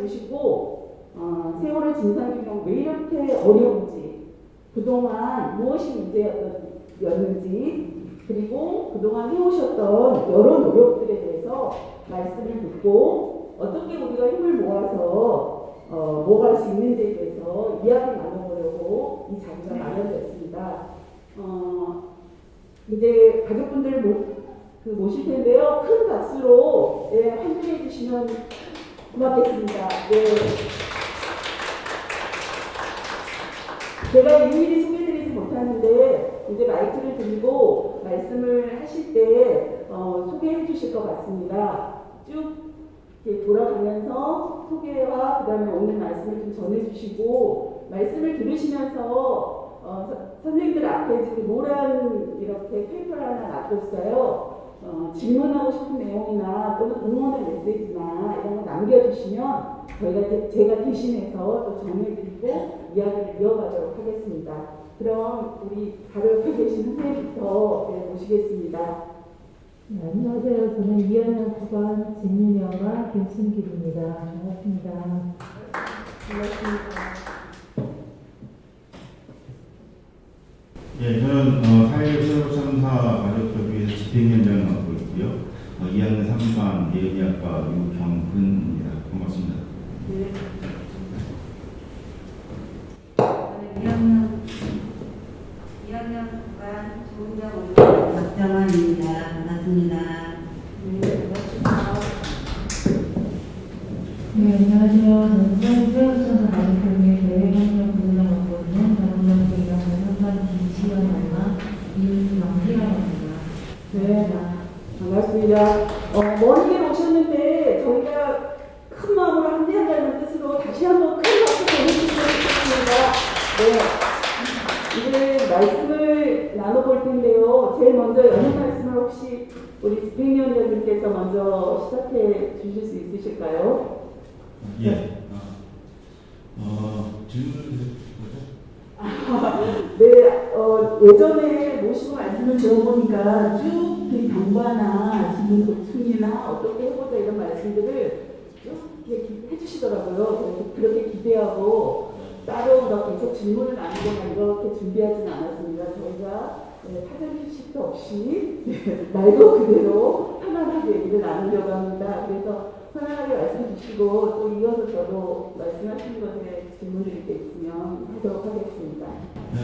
들으시고 어, 세월호 진상규명 왜 이렇게 어려운지 그동안 무엇이 문제였는지 그리고 그동안 해오셨던 여러 노력들에 대해서 말씀을 듣고 어떻게 우리가 힘을 모아서 어, 모아갈 수 있는지에 대해서 이야기 나눠보려고 이 자리가 마련됐습니다. 어, 이제 가족분들 모, 그 모실 텐데요. 큰 박수로 예, 환영해 주시면 고맙겠습니다. 네. 제가 일일이 소개드리지 못하는데 이제 마이크를 들고 말씀을 하실 때 어, 소개해 주실 것 같습니다. 쭉 돌아가면서 소개와 그 다음에 오늘 말씀을 좀 전해주시고 말씀을 들으시면서 어, 서- 선생님들 앞에 지금 노란 이렇게 페이퍼를 하나 놔뒀어요. 어, 질문하고 싶은 내용이나 또는 응원의 메시지나 이런 거 남겨주시면 저희가 대- 제가 대신해서 또 정리해드리고 이야기를 이어가도록 하겠습니다. 그럼 우리 바로 옆에 계신 선생님부터 네, 모시겠습니다. 네, 안녕하세요. 저는 2학년 9반 진윤영과 김순길입니다. 반갑습니다. 반갑습니다. 예, 저는 어, 사회체육참사 가족협의회에서 집행위원장을 맡고 있고요. 어, 2학년 3반 예의학과 유경근입니다. 반갑습니다. 네. 저는 2학년 2학년 반 조은정 박정환입니다. 반갑습니다. 네, 반갑습니다. 네, 안녕하세요. 저는 서울체육천사 가족협의회 대외협력 부부장 맡고 있는 전문학교 2학년 3반 김시연과 이명희라입니다. 네, 반갑습니다. 어, 먼 길 오셨는데 저희가 큰 마음으로 함께한다는 뜻으로 다시 한번 큰 박수 보내주시면 좋겠습니다. 네, 이제 말씀을 나눠볼 텐데요. 제일 먼저 연애 말씀을 혹시 우리 집행위원장님께서 먼저 시작해 주실 수 있으실까요? 예. 어, 어, 질문을? 네, 어, 예전에 모시고 말씀을 들어보니까 쭉 그 경과나 지금 고충이나 어떻게 해보자 이런 말씀들을 쭉 해주시더라고요. 그렇게 기대하고 따로 막 계속 질문을 나누거나 이렇게 준비하진 않았습니다. 저희가 네, 휴식도 없이 네, 말도 그대로 편안하게 얘기를 나누려고 합니다. 그래서 편안하게 말씀 주시고 또 이어서 저도 말씀하신 것에 질문 드릴 게 있으면 하도록 하겠습니다. 네.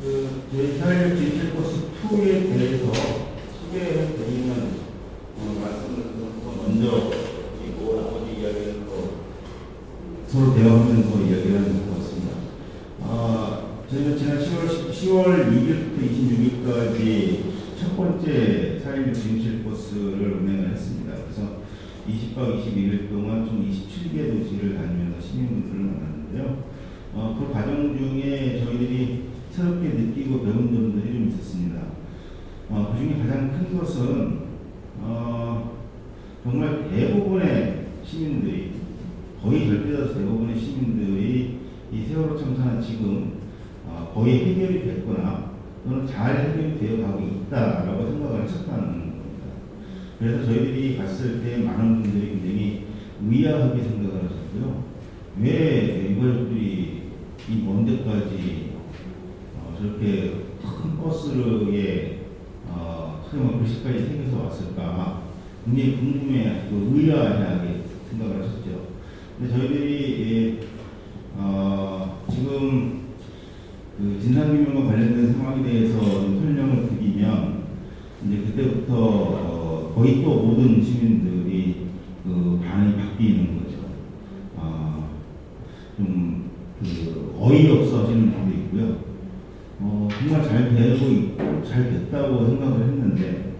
그 저희 사회적 진실 코스 2에 대해서 소개해 드리는 어, 말씀을 좀 먼저 드리고 나머지 이야기는 또 서로 대화하면서 이야기를 하는 것 같습니다. 아, 저희가 지난 10월, 10월 6일부터 26일까지 첫 번째 4.16 진실 코스를 운행을 했습니다. 그래서 20박 21일 동안 총 27개 도시를 다니면서 시민분들을 만났는데요. 어, 그 과정 중에 저희들이 새롭게 느끼고 배운 점들이 좀 있었습니다. 어, 그 중에 가장 큰 것은 어, 정말 대부분의 시민들이 거의 절대다수 대부분의 시민들이 이 세월호 참사는 지금 어, 거의 해결이 됐거나 또는 잘 해결이 되어 가고 있다라고 생각을 했었다는. 그래서 저희들이 갔을 때 많은 분들이 굉장히 의아하게 생각을 하셨고요. 왜 유가족들이 이 먼 데까지 어, 저렇게 큰 버스에 어, 말해 글씨까지 생겨서 왔을까 굉장히 궁금해하시고 의아하게 생각을 하셨죠. 근데 저희들이 예, 어, 지금 그 진상규명과 관련된 상황에 대해서 좀 설명을 드리면 이제 그때부터 어, 거의 또 모든 시민들이 그 반응이 바뀌는 거죠. 아, 좀그 어이없어 하시는 분도 있고요. 어, 정말 잘 되고 있고 잘 됐다고 생각을 했는데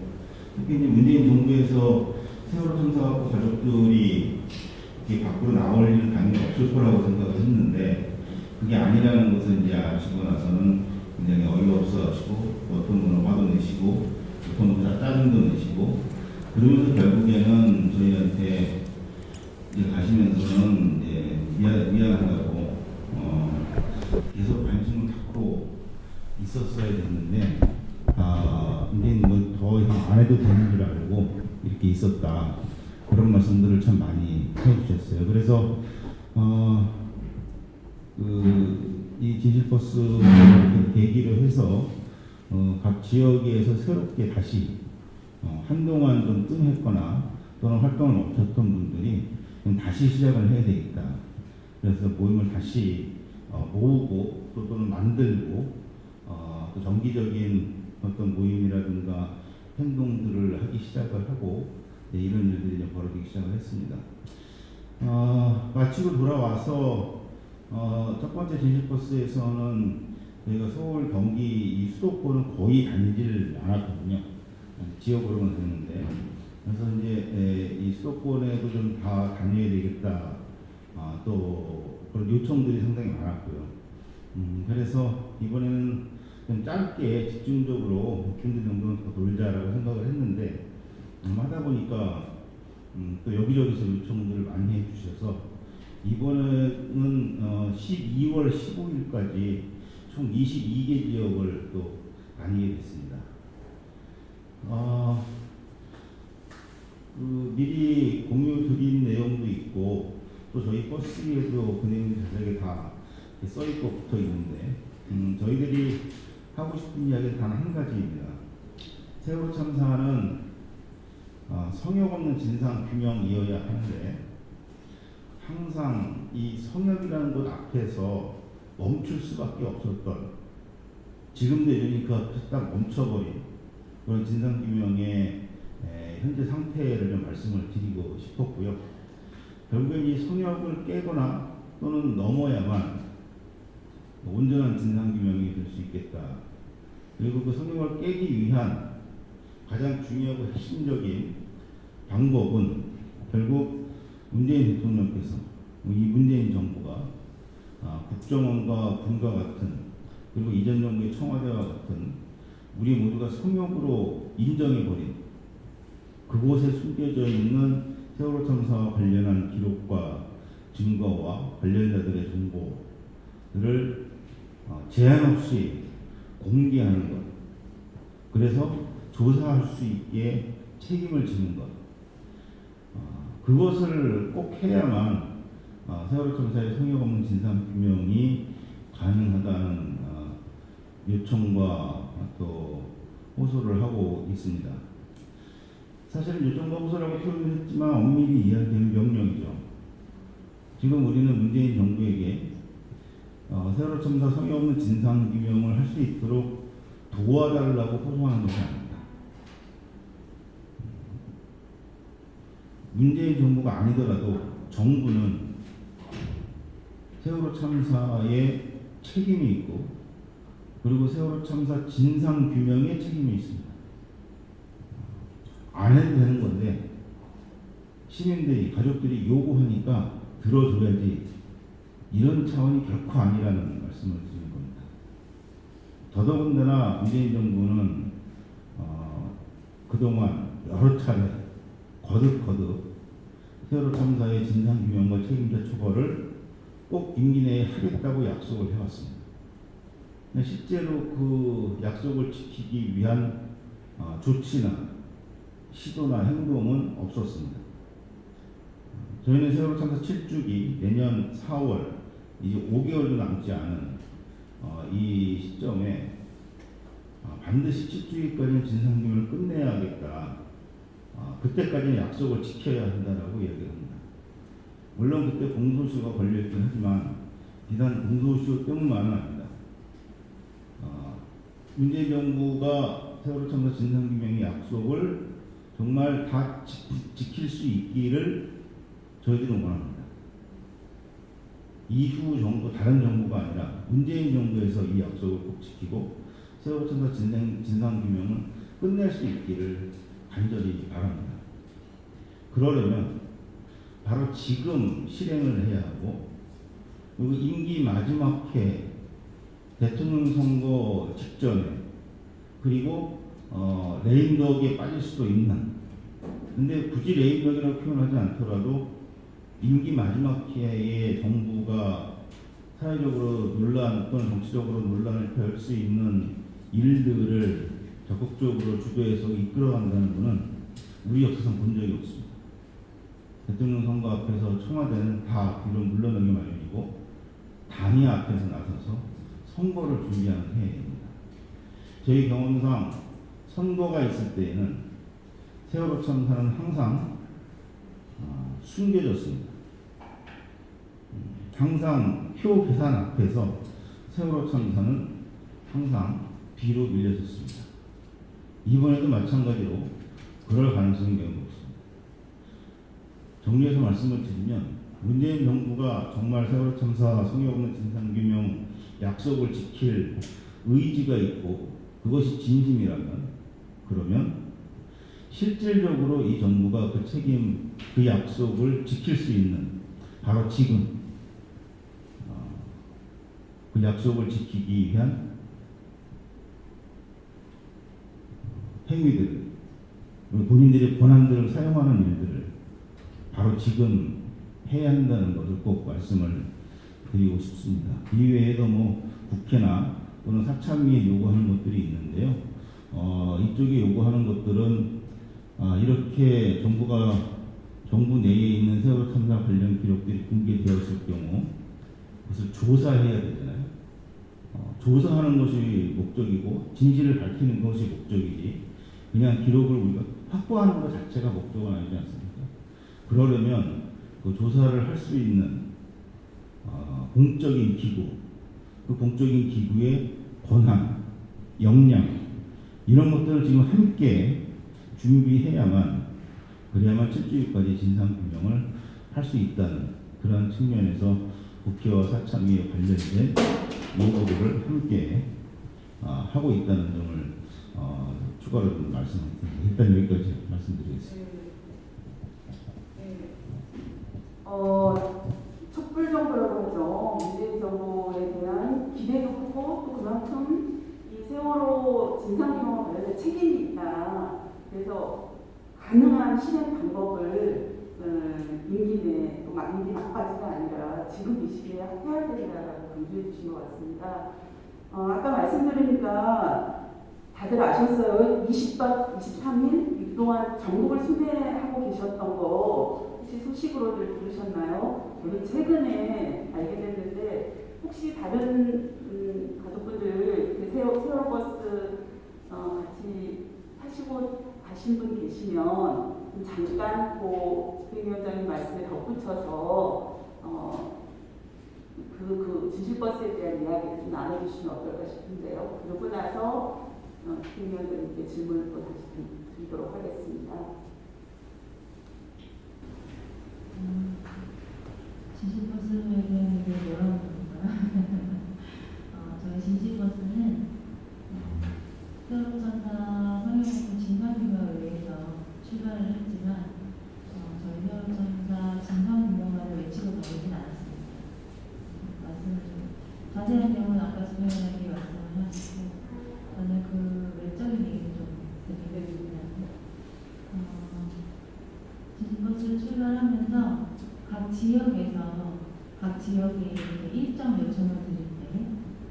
특히 이제 문재인 정부에서 세월호 참사하고 가족들이 이렇게 밖으로 나올 일은 당연히 없을 거라고 생각을 했는데 그게 아니라는 것을 이제 아시고 나서는 굉장히 어이없어 하시고 어떤 분은 화도 내시고 어떤 분은 짜증도 내시고 그러면서 결국에는 저희한테 이제 가시면서는 이제 미안, 미안하다고 어, 계속 관심을 갖고 있었어야 됐는데 아, 이제 뭐더 이상 안 해도 되는 줄 알고 이렇게 있었다 그런 말씀들을 참 많이 해주셨어요. 그래서 어, 그, 이 진실버스 계기로 해서 어, 각 지역에서 새롭게 다시 어, 한동안 좀 뜸했거나 또는 활동을 멈췄던 분들이 좀 다시 시작을 해야 되겠다. 그래서 모임을 다시 어, 모으고 또 또는 만들고 어, 또 정기적인 어떤 모임이라든가 행동들을 하기 시작을 하고 네, 이런 일들이 이제 벌어지기 시작을 했습니다. 어, 마치고 돌아와서 어, 첫 번째 진실 버스에서는 저희가 서울, 경기 이 수도권은 거의 다니질 않았거든요. 지역으로만 다녔는데 그래서 이제 에, 이 수도권에도 좀 다 다녀야 되겠다. 아, 또 그런 요청들이 상당히 많았고요. 음, 그래서 이번에는 좀 짧게 집중적으로 일주일 정도는 더 놀자라고 생각을 했는데 음, 하다 보니까 음, 또 여기저기서 요청들을 많이 해주셔서 이번에는 어, 12월 15일까지 총 22개 지역을 또 다니게 됐습니다. 어, 그 미리 공유 드린 내용도 있고 또 저희 버스에도 그 내용이 자세하게 다 써 있고 붙어 있는데 음, 저희들이 하고 싶은 이야기는 단 한 가지입니다. 세월호 참사는 어, 성역 없는 진상 규명이어야 하는데 항상 이 성역이라는 것 앞에서 멈출 수밖에 없었던 지금도 이러니까 딱 멈춰버린 그런 진상 규명의 에, 현재 상태를 좀 말씀을 드리고 싶었고요. 결국엔 이 성역을 깨거나 또는 넘어야만 온전한 진상 규명이 될 수 있겠다. 그리고 그 성역을 깨기 위한 가장 중요하고 핵심적인 방법은 결국 문재인 대통령께서 이 문재인 정부가 아, 국정원과 군과 같은 그리고 이전 정부의 청와대와 같은 우리 모두가 성역으로 인정해버린 그곳에 숨겨져 있는 세월호 참사와 관련한 기록과 증거와 관련자들의 정보들을 어, 제한 없이 공개하는 것. 그래서 조사할 수 있게 책임을 지는 것. 어, 그것을 꼭 해야만 어, 세월호 참사의 성역 없는 진상 규명이 가능하다는 어, 요청과 또 호소를 하고 있습니다. 사실은 요청과 호소라고 표현을 했지만 엄밀히 이야기하는 명령이죠. 지금 우리는 문재인 정부에게 어, 세월호 참사 성의 없는 진상 규명을 할 수 있도록 도와달라고 호소하는 것이 아닙니다. 문재인 정부가 아니더라도 정부는 세월호 참사에 책임이 있고 그리고 세월호 참사 진상 규명에 책임이 있습니다. 안 해도 되는 건데 시민들이 가족들이 요구하니까 들어줘야지 이런 차원이 결코 아니라는 말씀을 드리는 겁니다. 더더군다나 문재인 정부는 어, 그동안 여러 차례 거듭거듭 세월호 참사의 진상규명과 책임자 처벌을 꼭 임기 내에 하겠다고 약속을 해왔습니다. 근데 실제로 그 약속을 지키기 위한 어, 조치나 시도나 행동은 없었습니다. 저희는 세월호 참사 7주기 내년 4월 이제 5개월도 남지 않은 어, 이 시점에 어, 반드시 7주기까지는 진상규명을 끝내야겠다. 어, 그때까지는 약속을 지켜야 한다라고 이야기합니다. 물론 그때 공소시효가 걸려있긴 하지만 비단 공소시효 때문만은 문재인 정부가 세월호 참사 진상규명의 약속을 정말 다 지, 지킬 수 있기를 저희들은 원합니다. 이후 정부, 다른 정부가 아니라 문재인 정부에서 이 약속을 꼭 지키고 세월호 참사 진상, 진상규명을 끝낼 수 있기를 간절히 바랍니다. 그러려면 바로 지금 실행을 해야 하고 그리고 임기 마지막 해 대통령 선거 직전에 그리고 어, 레임덕에 빠질 수도 있는 근데 굳이 레임덕이라고 표현하지 않더라도 임기 마지막 기회에 정부가 사회적으로 논란 또는 정치적으로 논란을 펼 수 있는 일들을 적극적으로 주도해서 이끌어간다는 것은 우리 역사상 본 적이 없습니다. 대통령 선거 앞에서 청와대는 다 뒤로 물러나기 마련이고 당이 앞에서 나서서 선거를 준비하는 해입니다. 저희 경험상 선거가 있을 때에는 세월호 참사는 항상 어, 숨겨졌습니다. 음, 항상 표 계산 앞에서 세월호 참사는 항상 뒤로 밀려졌습니다. 이번에도 마찬가지로 그럴 가능성이 매우 높습니다. 정리해서 말씀을 드리면 문재인 정부가 정말 세월호 참사 성의 없는 진상규명 약속을 지킬 의지가 있고 그것이 진심이라면 그러면 실질적으로 이 정부가 그 책임, 그 약속을 지킬 수 있는 바로 지금 어, 그 약속을 지키기 위한 행위들, 본인들의 권한들을 사용하는 일들을 바로 지금 해야 한다는 것을 꼭 말씀을 드리고 싶습니다. 이외에도 뭐 국회나 또는 사참위에 요구하는 것들이 있는데요. 어, 이쪽에 요구하는 것들은 아, 이렇게 정부가 정부 내에 있는 세월호 참사 관련 기록들이 공개되었을 경우 그것을 조사해야 되잖아요. 어, 조사하는 것이 목적이고 진실을 밝히는 것이 목적이지 그냥 기록을 우리가 확보하는 것 자체가 목적은 아니지 않습니까? 그러려면 그 조사를 할 수 있는 어, 공적인 기구, 그 공적인 기구의 권한, 역량 이런 것들을 지금 함께 준비해야만 그래야만 7주일까지 진상규명을 할 수 있다는 그런 측면에서 국회와 사참위에 관련된 요구들을 함께 아, 하고 있다는 점을 어, 추가로 좀 말씀드립니다. 일단 여기까지 말씀드리겠습니다. 네. 어, 촛불 정부라고 하죠. 문재인 정부에 대한 기대도 크고 또 그만큼 이 세월호 진상규명과 관련된 책임이 있다. 그래서 가능한 실행 방법을 어, 임기 내, 또 막 임기 막까지가 아니라 지금 이 시기에 해야 된다라고 강조해 주신 것 같습니다. 어, 아까 말씀드리니까 다들 아셨어요. 20박 23일 그동안 전국을 순회하고 계셨던 거 혹시 소식으로들 들으셨나요? 저는 최근에 알게 됐는데 혹시 다른 음, 가족분들 그 세월, 세월버스 어, 같이 타시고 가신 분 계시면 좀 잠깐 그 집행위원장님 말씀에 덧붙여서 어, 그, 그 진실버스에 대한 이야기를 좀 나눠주시면 어떨까 싶은데요. 그러고 나서 어, 집행위원장님께 질문을 또 다시 드- 드리도록 하겠습니다. 진실버스에 대한 그럴까요? 어, 저희 진실버스는 어, 세월호천사 성형외과 진상규명을 위해서 출발을 했지만 어, 저희 세월호천사 진상규명만을 외치고 다니진 않았습니다. 말씀을 좀 자세한 내용은 아까 수명장님이 말씀을 하시고 저는 그 외적인 얘기를 좀 드리겠습니다. 어, 진실버스를 출발하면서 각 지역에서 각 지역에 일정 요청을 드릴 때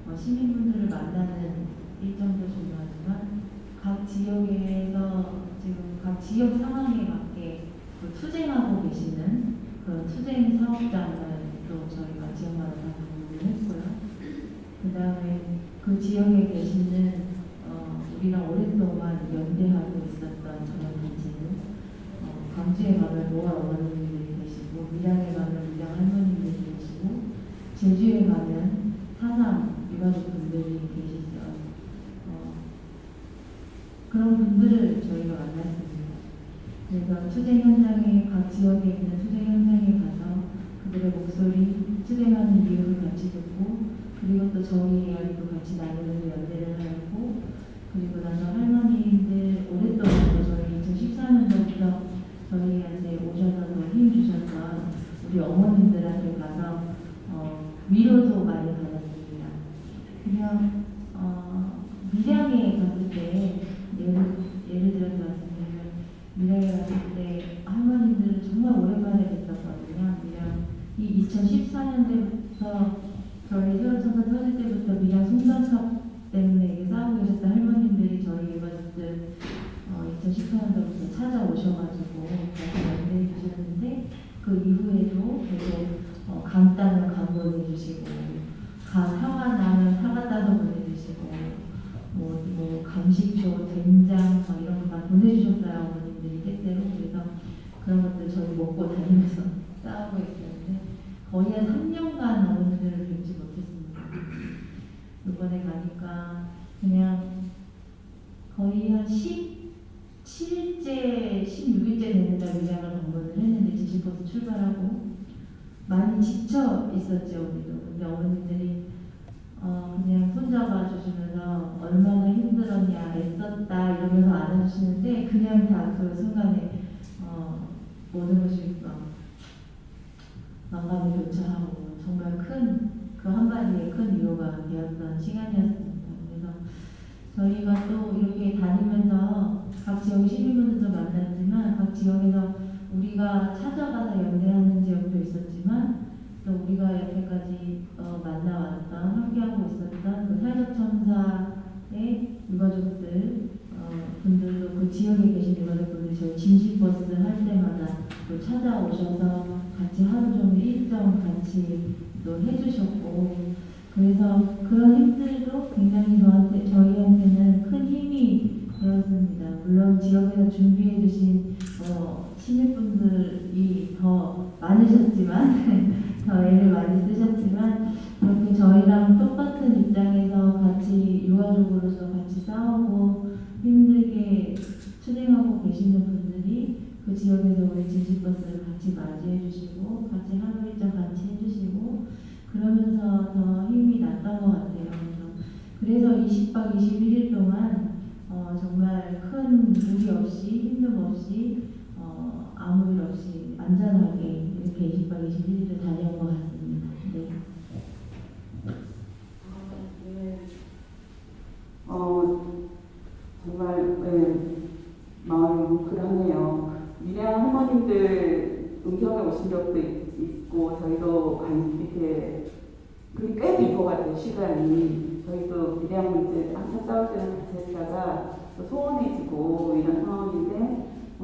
어, 시민분들을 만나는 일정도 중요하지만 각 지역에서 지금 각 지역 상황에 맞게 그 투쟁하고 계시는 그런 투쟁 사업장을 또 저희가 지역마다 다 방문을 했고요. 그 다음에 그 지역에 계시는 어, 우리랑 오랫동안 연대하고 있었던 그런 단체는 어, 광주에 가면 노아 어머님들이 계시고 밀양에 가면 밀양 할머님들이 계시고 제주에 가면 사상 유가족 분들이 계시죠. 어, 그런 분들을 저희가 만났습니다. 그래서 투쟁 현장에 각 지역에 있는 투쟁 현장에 가서 그들의 목소리, 투쟁하는 이유를 같이 듣고 그리고 또 저희 이야기도 같이 나누는 연대를 하고 그리고 나서 할머니들 오랫동안 또 저희 2014년도부터 저희한테 오셔서 더힘 주셨던 우리 어머님들한테 가서 어, 위로도 많이 받았습니다. 그냥 어, 밀양에 갔을 때 예를, 예를 들어서 말씀드리면 밀양에 갔을 때 할머니들을 정말 오랜만에 뵀었거든요. 밀양 이 2014년도부터 저희 세월천사 터질 때부터 밀양 송전탑 때문에 싸우고 계셨던 할머님들이 저희 유가족들 어, 2014년도부터 찾아오셔가지고 같이 연대해 주셨는데 그 이후에도 계속 어, 강단을 강론해 주시고 가, 화가 나면 사과 따서 보내주시고 뭐, 뭐 간식도 된장 뭐 이런 거 다 보내주셨어요 어머님들이 때때로 그래서 그런 것들 저희 먹고 다니면서 싸우고 있었는데 거의 한 3년간 어머님들을 뵙지 못했습니다. 이번에 가니까 그냥 거의 한 17일째, 16일째 되는 날 위장을 방문을 했는데 지지버스 출발하고 많이 지쳐 있었죠 우리도. 근데 어머님들이 어, 그냥 손잡아 주시면서 얼마나 힘들었냐, 애썼다 이러면서 안아주시는데 그냥 다 그 순간에 어, 모든 것이 어, 마감이 교차하고 정말 큰 그 한마디에 큰 위로가 되었던 시간이었습니다. 그래서 저희가 또 이렇게 다니면서 각 지역 시민분들도 만났지만 각 지역에서 우리가 찾아가서 연대하는 지역도 있었지만 또 우리가 여태까지 어, 만나왔던 함께하고 있었던 그 사회적천사의 유가족들 어, 분들도 그 지역에 계신 유가족분들이 저희 진실버스 할 때마다 또 찾아오셔서 같이 하루 종일 일정 같이 또 해주셨고 그래서 그런 힘들도 굉장히 저한테 저희한테는 큰 힘이 되었습니다. 물론 지역에서 준비해 주신 어, 시민분들이 더 많으셨지만 더 애를 많이 쓰셨지만 이렇게 저희랑 똑같은 입장에서 같이 유아족으로서 같이 싸우고 힘들게 투쟁하고 계시는 분들이 그 지역에서 우리 진실버스를 같이 맞이해 주시고 같이 하루 일정 같이 해주시고 그러면서 더 힘이 났던 것 같아요. 그래서 20박 21일 동안 어, 정말 큰 무리 없이 힘듦 없이 어, 아무 일 없이 안전하게 이렇게 20박 21일을 다녀온 것 같습니다. 네. 어, 정말 네, 마음이 뭉클하네요. 미량 할머님들 음성에 오신 적도 있- 있고 저희도 간- 이렇게 그게 꽤된것 같아요 시간이 저희도 미량 문제 항상 싸울 때는 같이 했다가 또 소원해지고 이런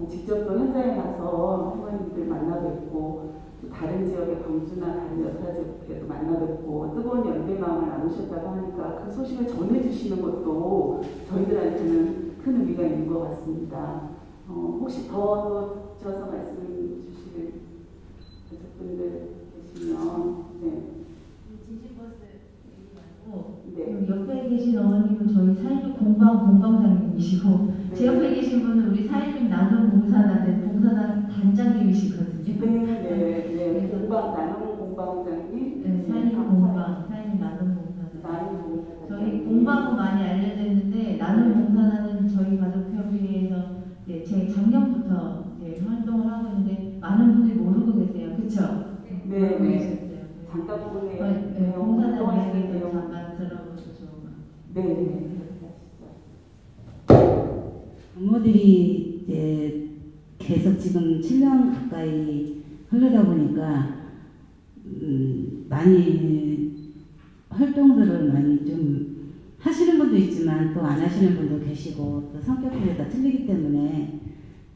직접 또 현장에 가서 할머님들 만나 뵙고 또 다른 지역의 광주나 다른 여타 지역에도 만나 뵙고 뜨거운 연대 마음을 나누셨다고 하니까 그 소식을 전해주시는 것도 저희들한테는 큰 의미가 있는 것 같습니다. 어, 혹시 더 덧붙여서 말씀 주실 가족분들 계시면 네. 네. 옆에 계신 어머님은 저희 사회적 공방 공방장님이시고 제 옆에 계신 분은 우리 사회적 나눔 봉사단 봉사단 단장님이시거든요. 네, 네, 네. 공방 나눔 공방장님. 네, 사회적 공방, 사회적 나눔 봉사단. 나눔 공방. 저희 공방은 많이 알려져 있는데 나눔 봉사단은 저희 가족협의회에서 네, 제 작년부터 이제 활동을 하고 있는데 많은 분들이 모르고 계세요. 그렇죠? 네, 네. 잠깐 보내요. 네, 네, 봉사단 이야기도 잠깐 들어보셔서 네, 네. 부모들이 이제 계속 지금 7년 가까이 흐르다 보니까 음, 많이 활동들을 많이 좀 하시는 분도 있지만 또 안 하시는 분도 계시고 또 성격들이 다 틀리기 때문에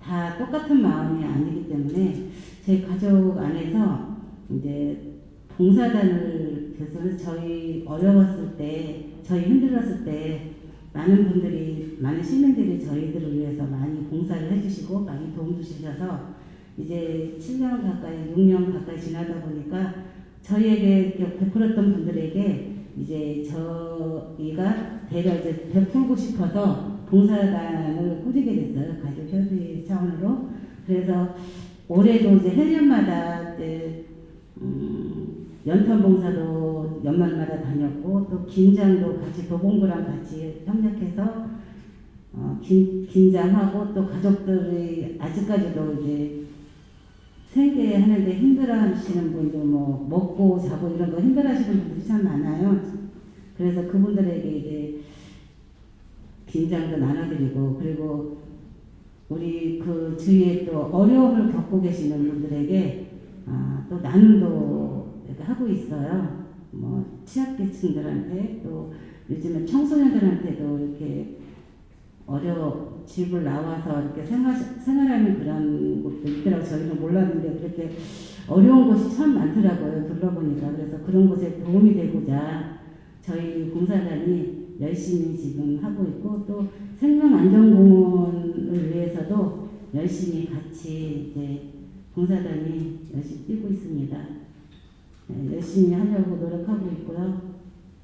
다 똑같은 마음이 아니기 때문에 저희 가족 안에서 이제 봉사단을 그래서 저희 어려웠을 때 저희 힘들었을 때 많은 분들이 많은 시민들이 저희들을 위해서 많이 봉사를 해주시고 많이 도움 주셔서 이제 7년 가까이 6년 가까이 지나다 보니까 저희에게 베풀었던 분들에게 이제 저희가 대려 이제 베풀고 싶어서 봉사단을 꾸리게 됐어요. 가족 협의 차원으로. 그래서 올해도 이제 해년마다 이제 음, 연탄 봉사도 연말마다 다녔고 또 긴장도 같이 도봉구랑 같이 협력해서 어, 긴, 긴장하고 또 가족들이 아직까지도 이제 생계 하는데 힘들어하시는 분도 뭐 먹고 자고 이런 거 힘들어하시는 분들이 참 많아요. 그래서 그분들에게 이제 긴장도 나눠드리고 그리고 우리 그 주위에 또 어려움을 겪고 계시는 분들에게 아, 또 나눔도 하고 있어요. 뭐 취약계층들한테 또 요즘에 청소년들한테도 이렇게 어려 집을 나와서 이렇게 생활 생활하는 그런 곳도 있더라고 요 저희는 몰랐는데 그렇게 어려운 곳이 참 많더라고요 둘러보니까 그래서 그런 곳에 도움이 되고자 저희 봉사단이 열심히 지금 하고 있고 또 생명안전공원을 위해서도 열심히 같이 이제 봉사단이 열심히 뛰고 있습니다. 네, 열심히 하려고 노력하고 있고요.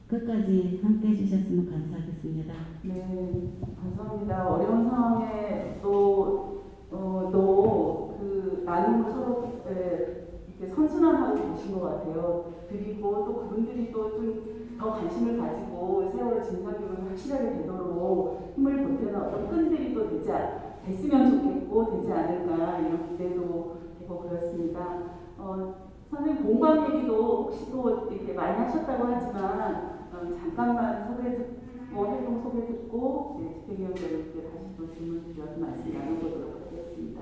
끝까지 함께 해주셨으면 감사하겠습니다. 네, 감사합니다. 어려운 상황에 또, 어, 또, 그, 나눔을 서로, 에, 이렇게 선순환하고 계신 것 같아요. 그리고 또 그분들이 또 좀 더 관심을 가지고 세월의 진상규명이 확실하게 되도록 힘을 보태는 어떤 끈들이 또 되지, 않- 됐으면 좋겠고, 되지 않을까, 이런 기대도 되고 그렇습니다. 어, 선생님 공방 얘기도 혹시 또 이렇게 많이 하셨다고 하지만, 어, 잠깐만 소개 듣뭐 활동 소개 듣고 네, 집행위원장님께 다시 또 질문 드려서 말씀 나눠보도록 하겠습니다.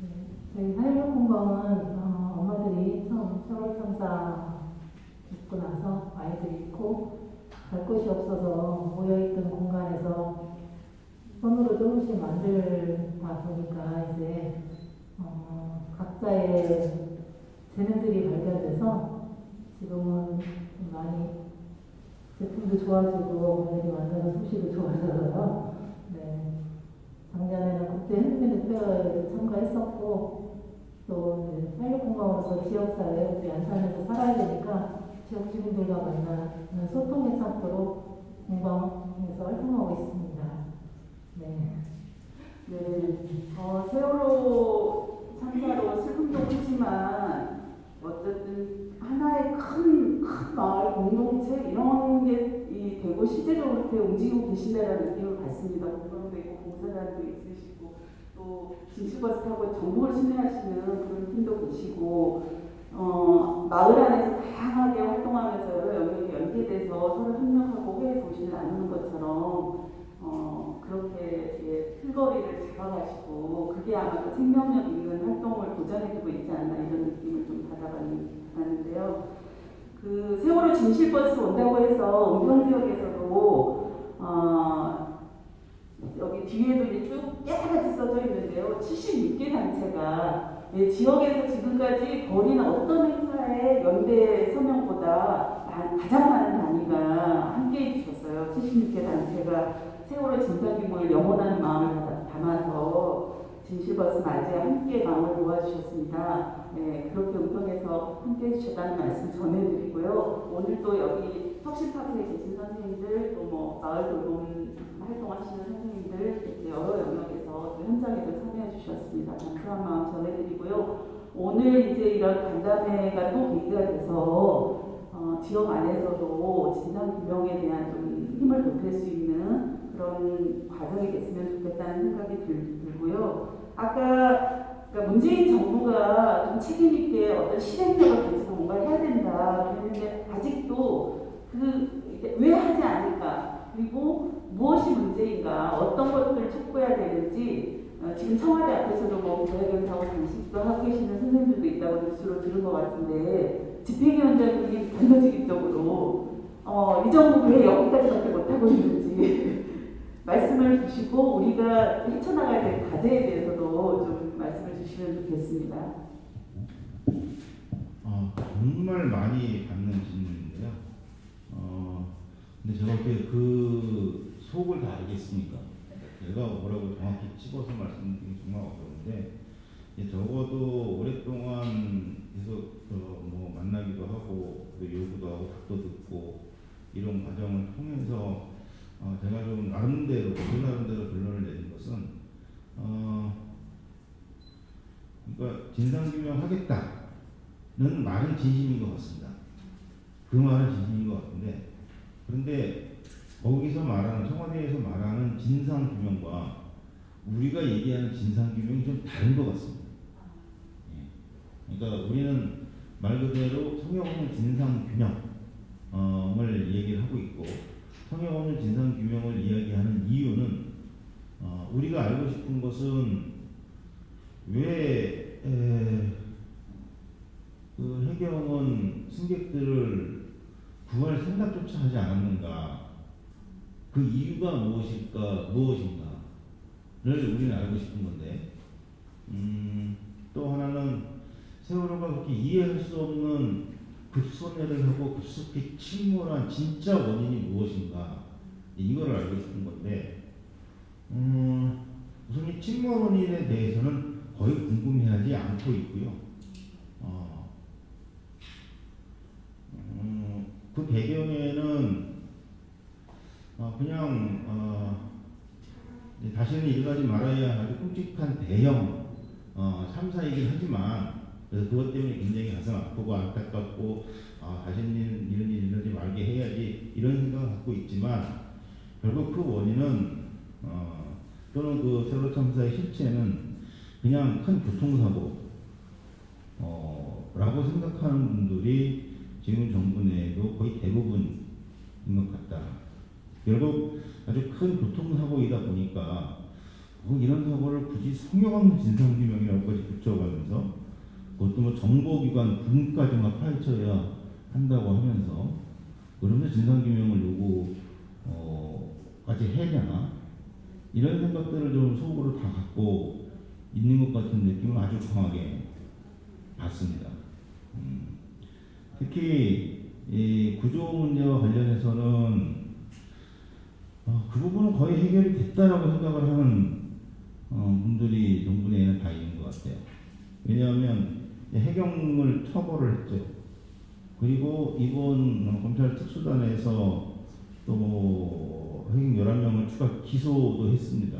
네, 저희 사회공방은 어, 엄마들이 처음 세월 참사 있고 나서 아이들이 있고 갈 곳이 없어서 모여있던 공간에서 손으로 조금씩 만들다 보니까 이제 어, 각자의 재능들이 발견돼서 지금은 좀 많이 제품도 좋아지고 어머니들이 만드는 솜씨도 좋아져서요. 네. 작년에는 국제 핸드메이드 페어에 참가했었고 또 이제 활력공방으로서 지역사회 우리 안산에서 살아야 되니까 지역 주민들과 만나는 소통의 창구로 공방에서 활동하고 있습니다. 네. 네, 어, 세월호 참사로 슬픔도 크지만 어쨌든 하나의 큰, 큰 마을 공동체 이런 게 이, 되고 시대적으로 이렇게 움직이고 계신다는 느낌을 받습니다. 공방도 있고 봉사단도 있으시고 또 진실버스 타고 전국을 순회하시는 그런 팀도 계시고 어, 마을 안에서 다양하게 활동하면서 영역이 연계돼서 서로 협력하고 회의 정신을 나누는 것처럼 어, 그렇게 예, 틀거리를 잡아가시고 그게 아마도 생명력 있는 활동을 도전해주고 있지 않나 이런 느낌을 좀 받아봤는데요. 그 세월호 진실버스 온다고 해서 은평 지역에서도 어, 여기 뒤에도 이제 쭉 깨끗이 써져 있는데요. 76개 단체가 예, 지역에서 지금까지 벌인 어떤 행사의 연대 서명보다 마- 가장 많은 단위가 함께 해주셨어요. 76개 단체가 세월호 진상 규모를 영원한 마음을 담아- 담아서 진실버스 맞이에 함께 마음을 모아주셨습니다. 네, 그렇게 운동해서 함께 해주셨다는 말씀 전해드리고요. 오늘 또 여기 혁신파크에 계신 선생님들, 또 뭐 마을 돌봄 활동하시는 선생님들 여러 영역에서 또 현장에도 참여해 주셨습니다. 감사한 마음 전해드리고요. 오늘 이제 이런 간담회가 또 계기가 돼서 어, 지역 안에서도 진상 규명에 대한 좀 힘을 보탤 수 있는 그런 과정이 됐으면 좋겠다는 생각이 들, 들고요. 아까 그러니까 문재인 정부가 좀 책임 있게 어떤 실행력을 가지고 뭔가 해야 된다. 그랬는데 아직도 그 왜 하지 않을까? 그리고 무엇이 문제인가? 어떤 것들을 촉구해야 되는지 어, 지금 청와대 앞에서도 뭐 기자회견하고 장식도 하고 계시는 선생님들도 있다고 뉴스로 들은 것 같은데 집행위원장님이 단도직입적으로 어, 이 정부 왜 여기까지밖에 못하고 있는지 말씀을 주시고 우리가 헤쳐나가야 될 과제에 대해서도 좀 말씀을 주시면 좋겠습니다. 어, 정말 많이 받는 질문인데요. 어, 근데 제가 어떻게 그 속을 다 알겠습니까? 제가 뭐라고 정확히 집어서 말씀드리기 정말 어려운데 적어도 오랫동안 계속 어, 뭐 만나기도 하고 또 요구도 하고 답도 듣고 이런 과정을 통해서 어, 제가 좀 나름대로 제 나름대로 결론을 내린 것은 어, 그러니까 진상규명 하겠다는 말은 진심인 것 같습니다. 그 말은 진심인 것 같은데 그런데 거기서 말하는 청와대에서 말하는 진상규명과 우리가 얘기하는 진상규명이 좀 다른 것 같습니다. 예. 그러니까 우리는 말 그대로 없는 진상규명을 얘기를 하고 있고 없는 진상규명을 이야기하는 이유는 어, 우리가 알고 싶은 것은 왜 에, 그 해경은 승객들을 구할 생각조차 하지 않았는가? 그 이유가 무엇일까, 무엇인가를 우리는 알고 싶은 건데, 음, 또 하나는 세월호가 그렇게 이해할 수 없는 급소멸을 하고 급속히 침몰한 진짜 원인이 무엇인가 이거를 알고 싶은 건데 음, 우선 이 침몰 원인에 대해서는 거의 궁금해하지 않고 있고요. 어, 음, 그 배경에는 어, 그냥 어, 다시는 일어나지 말아야 할 아주 끔찍한 대형 어, 참사이긴 하지만 그래서 그것 때문에 굉장히 가슴 아프고 안타깝고 아, 다시는 일- 이런 일이 일어나지 말게 해야지 이런 생각을 갖고 있지만 결국 그 원인은 어, 또는 그 세월호 참사의 실체는 그냥 큰 교통사고 어, 라고 생각하는 분들이 지금 정부 내에도 거의 대부분인 것 같다. 결국 아주 큰 교통사고이다 보니까 뭐 이런 사고를 굳이 성형 진상규명이라고까지 붙여가면서 그것도 뭐 정보기관 군까지만 파헤쳐야 한다고 하면서 그러면서 진상규명을 요구 어, 까지 해야 되나 이런 생각들을 좀 속으로 다 갖고 있는 것 같은 느낌을 아주 강하게 받습니다. 음, 특히 이 구조 문제와 관련해서는 어, 그 부분은 거의 해결이 됐다라고 생각을 하는 어, 분들이 정부 내에는 다 있는 것 같아요. 왜냐하면 해경을 처벌을 했죠. 그리고 이번 어, 검찰 특수단에서 또 해경 11명을 추가 기소도 했습니다.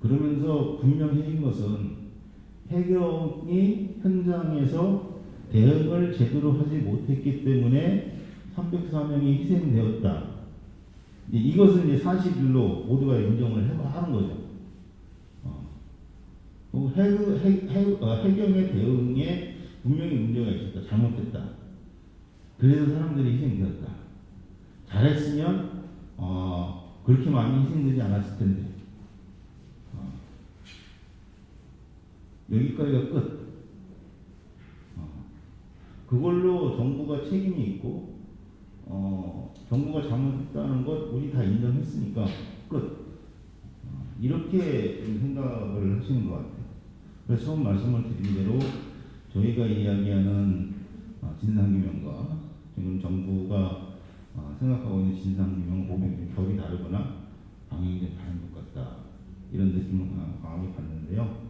그러면서 분명해진 것은 해경이 현장에서 대응을 제대로 하지 못했기 때문에 304명이 희생되었다. 이것은 이제 사실로 모두가 인정을 해- 하는 거죠. 어. 그리고 해, 해, 해, 어, 해경의 대응에 분명히 문제가 있었다. 잘못됐다. 그래서 사람들이 희생되었다. 잘했으면 어, 그렇게 많이 희생되지 않았을 텐데. 어. 여기까지가 끝. 어. 그걸로 정부가 책임이 있고 어, 정부가 잘못했다는 것 우리 다 인정했으니까 끝. 어, 이렇게 좀 생각을 하시는 것 같아요. 그래서 처음 말씀을 드린 대로 저희가 이야기하는 어, 진상규명과 지금 정부가 어, 생각하고 있는 진상규명 보면 좀 결이 다르거나 방향이 좀 다른 것 같다. 이런 느낌을 강- 강하게 받는데요.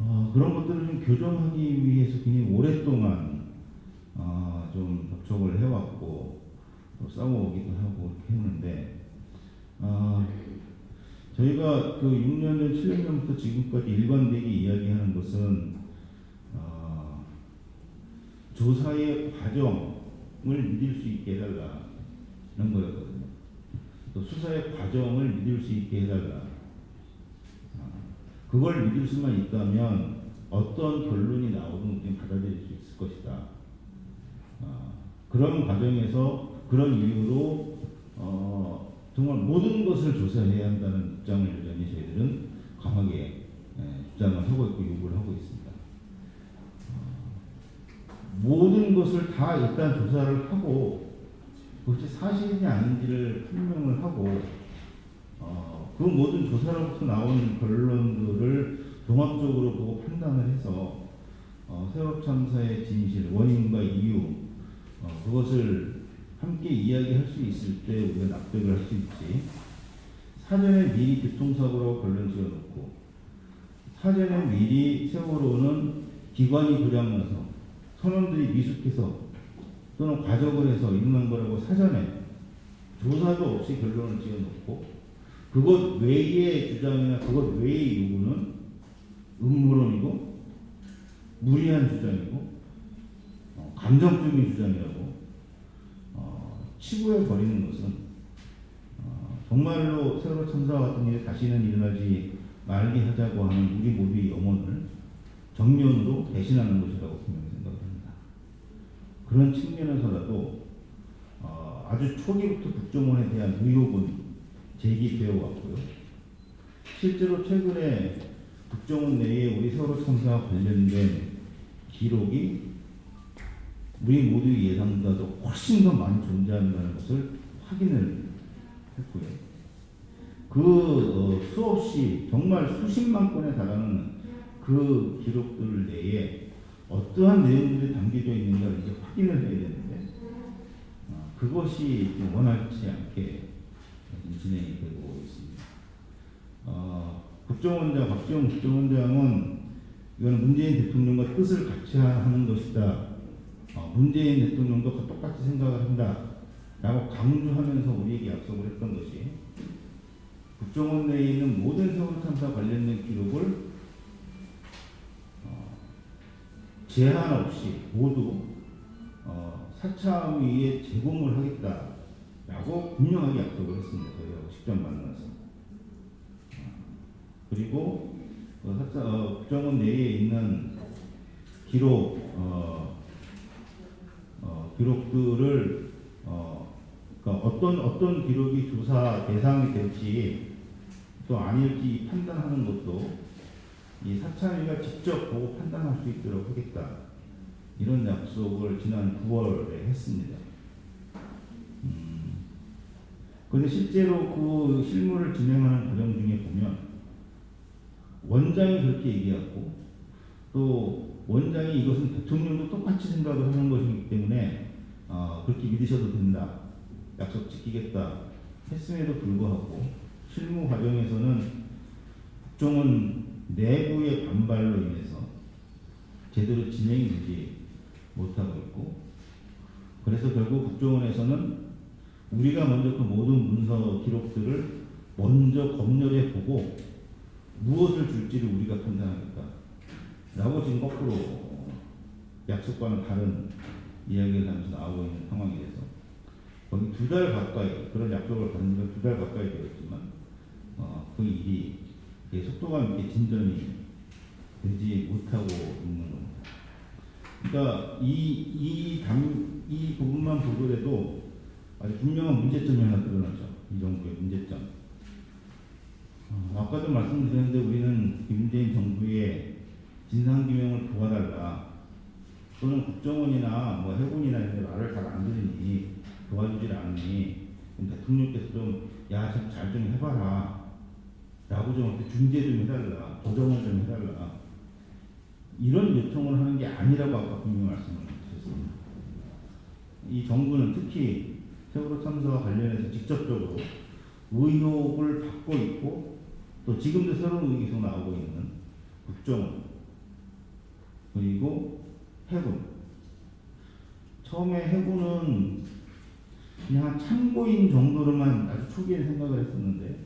어, 그런 것들을 좀 교정하기 위해서 굉장히 오랫동안 어, 좀 접촉을 해왔고 또 싸워오기도 하고 했는데 어, 저희가 그 6년 전, 7년 전부터 지금까지 일관되게 이야기하는 것은 어, 조사의 과정을 믿을 수 있게 해달라는 거였거든요. 또 수사의 과정을 믿을 수 있게 해달라. 어, 그걸 믿을 수만 있다면 어떤 결론이 나오든 그냥 받아들일 수 있을 것이다. 어, 그런 과정에서 그런 이유로 어, 정말 모든 것을 조사해야 한다는 입장을 여전히 저희들은 강하게 예, 주장을 하고 있고 요구를 하고 있습니다. 어, 모든 것을 다 일단 조사를 하고 그것이 사실인지 아닌지를 판명을 하고 어, 그 모든 조사로부터 나온 결론들을 종합적으로 보고 판단을 해서 어, 세월호 참사의 진실, 원인과 이유 어, 그것을 함께 이야기할 수 있을 때 우리가 납득을 할 수 있지. 사전에 미리 교통사고라고 결론 지어놓고 사전에 미리 세월호는 기관이 고장나서 선원들이 미숙해서 또는 과적을 해서 일어난 거라고 사전에 조사도 없이 결론을 지어놓고 그것 외의 주장이나 그것 외의 요구는 음모론이고 무리한 주장이고 어, 감정적인 주장이라고 어, 치부해 버리는 것은 어, 정말로 세월호 참사 같은 일이 다시는 일어나지 말게 하자고 하는 우리 모두의 염원을 정면으로 대신하는 것이라고 분명히 생각합니다. 그런 측면에서라도 어, 아주 초기부터 국정원에 대한 의혹은 제기되어 왔고요. 실제로 최근에 국정원 내에 우리 세월호 참사와 관련된 기록이 우리 모두의 예상보다도 훨씬 더 많이 존재한다는 것을 확인을 했고요. 그 어, 수없이 정말 수십만 건에 달하는 그 기록들 내에 어떠한 내용들이 담겨져 있는가 이제 확인을 해야 되는데 어, 그것이 원활치 않게 진행이 되고 있습니다. 어, 국정원장 박지원 국정원장은 이거는 문재인 대통령과 뜻을 같이 하는 것이다. 어, 문재인 대통령도 똑같이 생각을 한다. 라고 강조하면서 우리에게 약속을 했던 것이 국정원 내에 있는 모든 세월호 참사 관련된 기록을 어, 제한 없이 모두 어, 사참위에 제공을 하겠다라고 분명하게 약속을 했습니다. 저희하고 직접 만나서. 어, 그리고 어, 사차, 어, 국정원 내에 있는 기록 어, 어, 기록들을 어, 그러니까 어떤 어떤 기록이 조사 대상이 될지 또 아닐지 판단하는 것도 이 사참위가 직접 보고 판단할 수 있도록 하겠다 이런 약속을 지난 9월에 했습니다. 음, 그런데 실제로 그 실무를 진행하는 과정 중에 보면 원장이 그렇게 얘기하고 또 원장이 이것은 대통령도 똑같이 생각을 하는 것이기 때문에 어, 그렇게 믿으셔도 된다. 약속 지키겠다. 했음에도 불구하고 실무 과정에서는 국정원 내부의 반발로 인해서 제대로 진행이 되지 못하고 있고 그래서 결국 국정원에서는 우리가 먼저 그 모든 문서 기록들을 먼저 검열해 보고 무엇을 줄지를 우리가 판단하겠다. 라고 지금 거꾸로 약속과는 다른 이야기를 하면서 나오고 있는 상황이 돼서 거의 두 달 가까이 그런 약속을 받은 지가 두 달 가까이 되었지만 어, 그 일이 속도감 있게 진전이 되지 못하고 있는 겁니다. 그러니까 이, 이, 당, 이 부분만 보더라도 아주 분명한 문제점이 하나 드러나죠. 이 정부의 문제점. 어, 아까도 말씀드렸는데 우리는 문재인 정부의 진상규명을 도와달라. 또는 국정원이나 뭐 해군이나 이런 데 말을 잘 안 들으니 도와주질 않니. 대통령께서 좀, 야, 좀 잘좀 해봐라. 어떻게 중재 좀 해달라. 조정을 좀 해달라. 이런 요청을 하는 게 아니라고 아까 분명히 말씀을 드렸습니다. 이 정부는 특히 세월호 참사와 관련해서 직접적으로 의혹을 받고 있고 또 지금도 새로운 의혹이 계속 나오고 있는 국정원 그리고 해군 처음에 해군은 그냥 한 참고인 정도로만 아주 초기에 생각을 했었는데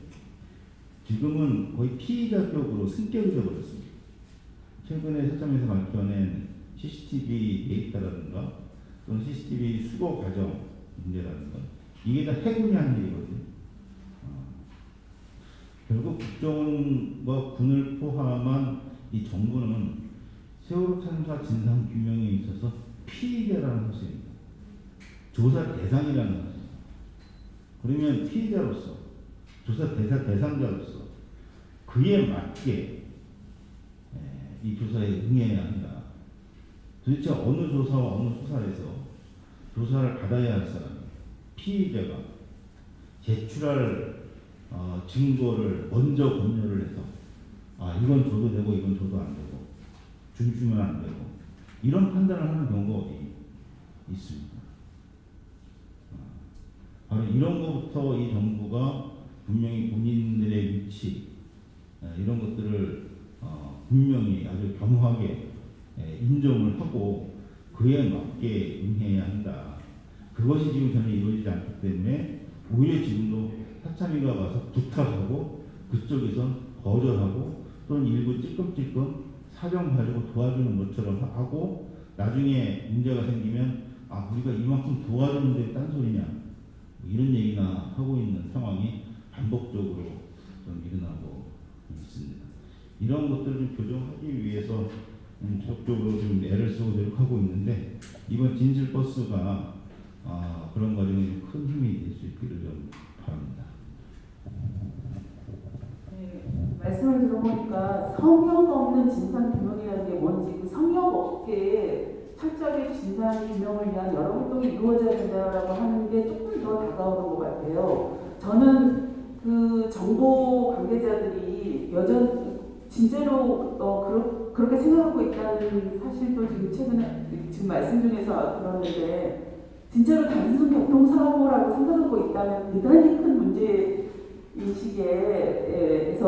지금은 거의 피의자격으로 승격이 되어버렸습니다. 최근에 세점에서 밝혀낸 CCTV 데이터라든가 또는 CCTV 수거 과정 문제라든가 이게 다 해군이 한 일이거든요. 어, 결국 국정원과 군을 포함한 이 정부는 세월호 참사 진상 규명에 있어서 피의자라는 것입니다. 조사 대상이라는 것입니다. 그러면 피의자로서 조사 대상 대상자로서 그에 맞게 에, 이 조사에 응해야 한다. 도대체 어느 조사와 어느 수사에서 조사를 받아야 할 사람, 피의자가 제출할 어, 증거를 먼저 검열을 해서 아 이건 줘도 되고 이건 줘도 주면 안 되고 이런 판단을 하는 경우가 어디 있습니다. 어, 바로 이런 것부터 이 정부가 분명히 본인들의 위치 에, 이런 것들을 어, 분명히 아주 겸허하게 에, 인정을 하고 그에 맞게 응해야 한다. 그것이 지금 전혀 이루어지지 않기 때문에 오히려 지금도 사참위가 와서 부탁하고 그쪽에선 거절하고 또는 일부 찔끔찔끔 사정 가지고 도와주는 것처럼 하고 나중에 문제가 생기면 아 우리가 이만큼 도와주는데 딴소리냐 뭐 이런 얘기나 하고 있는 상황이 반복적으로 좀 일어나고 있습니다. 이런 것들을 좀 교정하기 위해서 음, 적극적으로 좀 애를 쓰고 노력하고 있는데 이번 진실 버스가 아, 그런 과정에 큰 힘이 될 수 있기를 좀 바랍니다. 네, 말씀을 들어보니까 성역 없는 진상 규명이라는 게 뭔지 그 성역 없게 철저하게 진상 규명을 위한 여러 활동이 이루어져야 된다라고 하는 게 조금 더 다가오는 것 같아요. 저는 그 정보 관계자들이 여전 진짜로 어, 그렇 그렇게 생각하고 있다는 사실도 지금 최근에 지금 말씀 중에서 들었는데 진짜로 단순 교통사고라고 생각하고 있다면 대단히 큰 문제 인식에서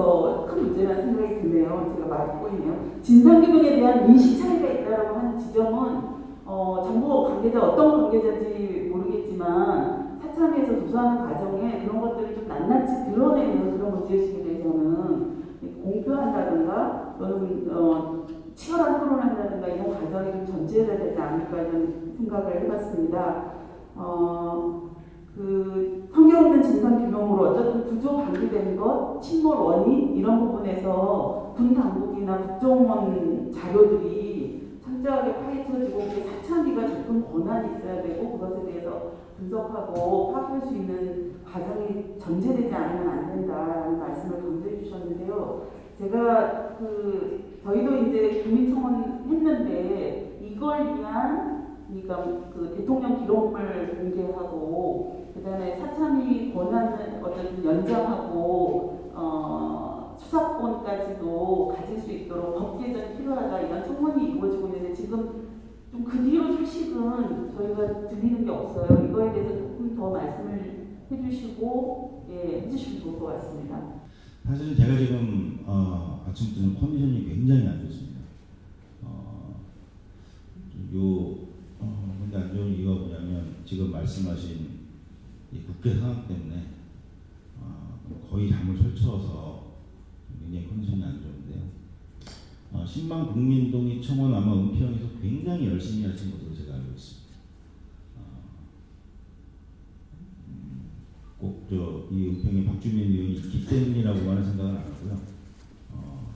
큰 문제라는 생각이 드네요. 제가 말하고 있네요. 진상규명에 대한 인식 차이가 있다고 하는 지점은 어, 정부 관계자 어떤 관계자인지 모르겠지만 사참에서 조사하는 과정에 그런 것들을 좀 낱낱이 드러내면서 그런 문제의식에 대해서는 공표한다든가 또는 어, 치열한 토론한다든가 이런 과정이 좀 전제해야 되지 않을까 이런 생각을 해봤습니다. 어, 그 성경 없는 진상 규명으로 어쨌든 구조 방기된 것, 침몰 원인 이런 부분에서 군 당국이나 국정원 자료들이 철저하게 파헤쳐지고 사참위가 접근 권한이 있어야 되고 그것에 대해서 분석하고 파악할 수 있는 과정이 전제되지 않으면 안 된다라는 말씀을 강조해 주셨는데요. 제가 그 저희도 이제 국민청원 했는데 이걸 위한 그러니까 그 대통령 기록물 공개하고 그다음에 사참위 권한을 어쨌든 연장하고 어, 수사권까지도 가질 수 있도록 법 개정이 필요하다 이런 청원이 이루어지고 있는데 지금 좀 그 뒤로 소식은 저희가 들리는 게 없어요. 이거에 대해서 조금 더 말씀을 해주시고 예, 해주시면 좋을 것 같습니다. 사실 제가 지금 어, 아침부터 좀 컨디션이 굉장히 안 좋습니다. 어, 요 어, 근데 안 좋은 이유가 뭐냐면 지금 말씀하신 이 국회 상황 때문에 어, 거의 잠을 설쳐서 굉장히 컨디션이 안 좋은데요. 어, 신방 국민동의 청원 아마 은평에서 굉장히 열심히 하신 것으로 제가 알고 있습니다. 꼭저 이 은평에 박주민 의원이 있기 때문이라고 하는 생각은 안 하고요. 어,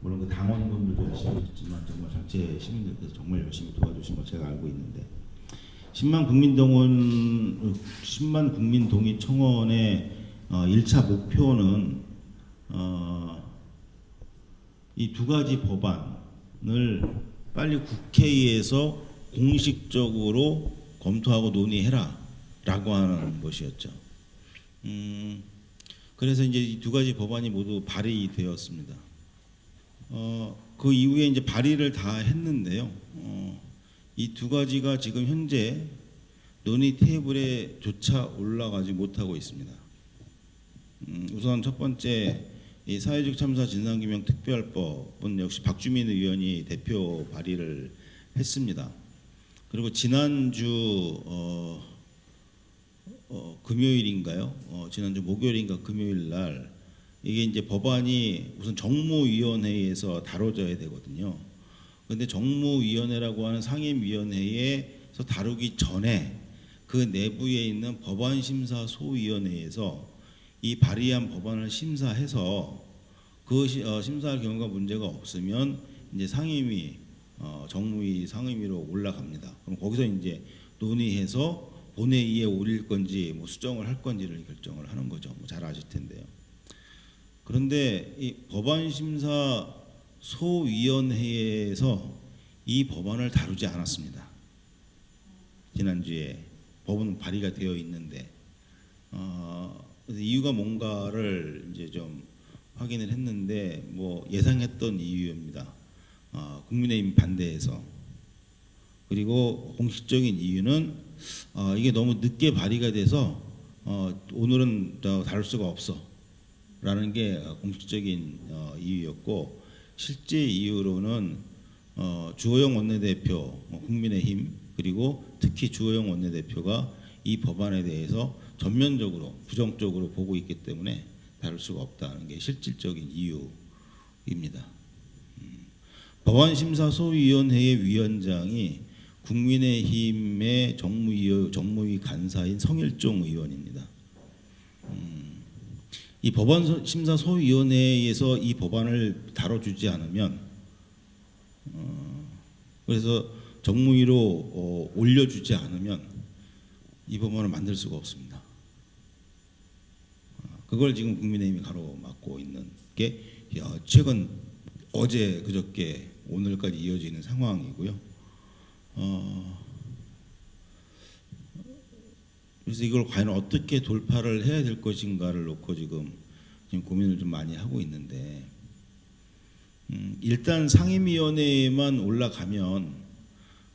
물론 그 당원분들도 열심히 하셨지만 정말 전체 시민들께서 정말 열심히 도와주신 거 제가 알고 있는데 10만 국민동원 10만 국민 동의 청원의 어, 1차 목표는 어, 이 두 가지 법안을 빨리 국회에서 공식적으로 검토하고 논의해라 라고 하는 것이었죠. 음, 그래서 이제 이 두 가지 법안이 모두 발의되었습니다. 어, 그 이후에 이제 발의를 다 했는데요. 어, 이 두 가지가 지금 현재 논의 테이블에 조차 올라가지 못하고 있습니다. 음, 우선 첫 번째 이 사회적 참사 진상규명 특별법은 역시 박주민 의원이 대표 발의를 했습니다. 그리고 지난주 어, 어, 금요일인가요? 어, 지난주 목요일인가 금요일 날 이게 이제 법안이 우선 정무위원회에서 다뤄져야 되거든요. 근데 정무위원회라고 하는 상임위원회에서 다루기 전에 그 내부에 있는 법안심사소위원회에서 이 발의한 법안을 심사해서 그 시- 어, 심사할 경우가 문제가 없으면 이제 상임위 어, 정무위 상임위로 올라갑니다. 그럼 거기서 이제 논의해서 본회의에 올릴 건지 뭐 수정을 할 건지를 결정을 하는 거죠. 뭐 잘 아실 텐데요. 그런데 이 법안 심사 소위원회에서 이 법안을 다루지 않았습니다. 지난주에 법은 발의가 되어 있는데 어, 이유가 뭔가를 이제 좀 확인을 했는데 뭐 예상했던 이유입니다. 어, 국민의힘 반대해서 그리고 공식적인 이유는 어, 이게 너무 늦게 발의가 돼서 어, 오늘은 저 다룰 수가 없어 라는 게 어, 공식적인 어, 이유였고 실제 이유로는 어, 주호영 원내대표 어, 국민의힘 그리고 특히 주호영 원내대표가 이 법안에 대해서 전면적으로 부정적으로 보고 있기 때문에 다룰 수가 없다는 게 실질적인 이유입니다. 음, 법안심사소위원회의 위원장이 국민의힘의 정무위, 정무위 간사인 성일종 의원입니다. 음, 이 법안심사 소위원회에서 이 법안을 다뤄주지 않으면 어, 그래서 정무위로 어, 올려주지 않으면 이 법안을 만들 수가 없습니다. 어, 그걸 지금 국민의힘이 가로막고 있는 게 어, 최근 어제 그저께 오늘까지 이어지는 상황이고요. 어, 그래서 이걸 과연 어떻게 돌파를 해야 될 것인가를 놓고 지금 지금 고민을 좀 많이 하고 있는데 음, 일단 상임위원회에만 올라가면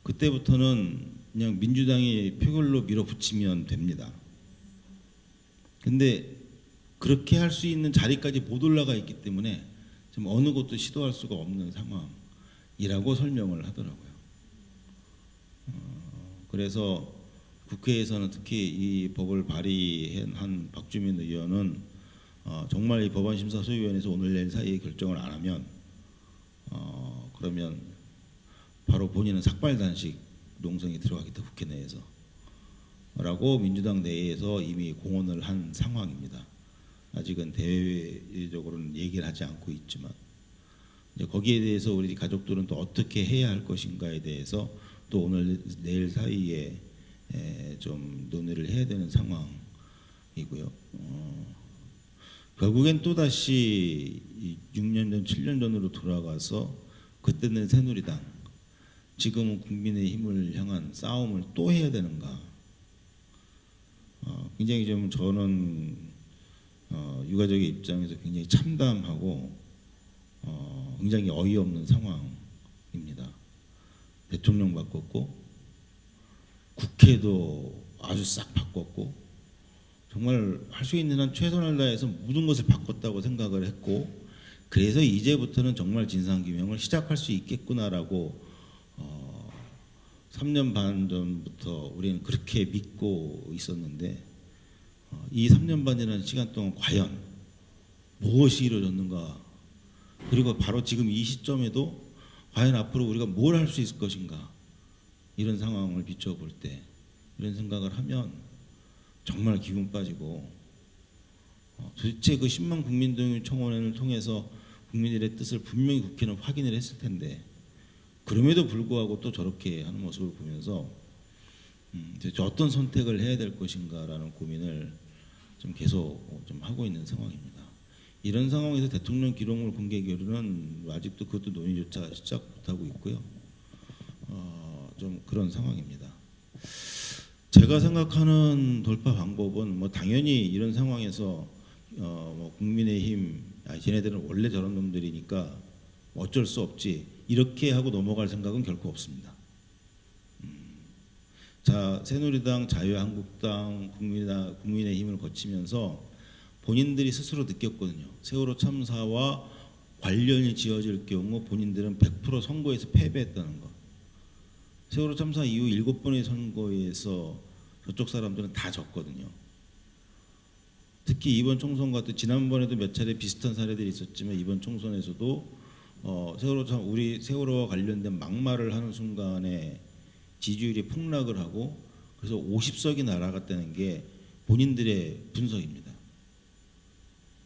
그때부터는 그냥 민주당이 표결로 밀어붙이면 됩니다. 근데 그렇게 할 수 있는 자리까지 못 올라가 있기 때문에 지금 어느 곳도 시도할 수가 없는 상황이라고 설명을 하더라고요. 어, 그래서 국회에서는 특히 이 법을 발의한 박주민 의원은 어, 정말 이 법안심사소위원회에서 오늘 내일 사이에 결정을 안 하면 어, 그러면 바로 본인은 삭발단식 농성이 들어가겠다 국회 내에서 라고 민주당 내에서 이미 공언을 한 상황입니다. 아직은 대외적으로는 얘기를 하지 않고 있지만 이제 거기에 대해서 우리 가족들은 또 어떻게 해야 할 것인가에 대해서 또 오늘 내일 사이에 에, 좀 논의를 해야 되는 상황이고요. 어, 결국엔 또 다시 6년 전, 7년 전으로 돌아가서 그때는 새누리당, 지금은 국민의힘을 향한 싸움을 또 해야 되는가? 어, 굉장히 좀 저는 어, 유가족의 입장에서 굉장히 참담하고 어, 굉장히 어이없는 상황입니다. 대통령 바꿨고 국회도 아주 싹 바꿨고 정말 할 수 있는 한 최선을 다해서 모든 것을 바꿨다고 생각을 했고 그래서 이제부터는 정말 진상규명을 시작할 수 있겠구나라고 어, 3년 반 전부터 우리는 그렇게 믿고 있었는데 어, 이 3년 반이라는 시간 동안 과연 무엇이 이루어졌는가? 그리고 바로 지금 이 시점에도 과연 앞으로 우리가 뭘 할 수 있을 것인가 이런 상황을 비춰볼 때 이런 생각을 하면 정말 기분 빠지고 어, 도대체 그 10만 국민동의 청원을 통해서 국민들의 뜻을 분명히 국회는 확인을 했을 텐데 그럼에도 불구하고 또 저렇게 하는 모습을 보면서 음, 어떤 선택을 해야 될 것인가라는 고민을 좀 계속 좀 하고 있는 상황입니다. 이런 상황에서 대통령 기록물 공개 결의는 아직도 그것도 논의조차 시작 못하고 있고요. 어, 좀 그런 상황입니다. 제가 생각하는 돌파 방법은 뭐 당연히 이런 상황에서 어, 뭐 국민의힘 아, 쟤네들은 원래 저런 놈들이니까 어쩔 수 없지 이렇게 하고 넘어갈 생각은 결코 없습니다. 음, 자 새누리당, 자유한국당, 국민이나 국민의힘을 거치면서 본인들이 스스로 느꼈거든요. 세월호 참사와 관련이 지어질 경우 본인들은 100% 선거에서 패배했다는 거. 세월호 참사 이후 일곱 번의 선거에서 저쪽 사람들은 다 졌거든요. 특히 이번 총선 같은 지난번에도 몇 차례 비슷한 사례들이 있었지만 이번 총선에서도 어, 세월호 참 우리 세월호와 관련된 막말을 하는 순간에 지지율이 폭락을 하고 그래서 50석이 날아갔다는 게 본인들의 분석입니다.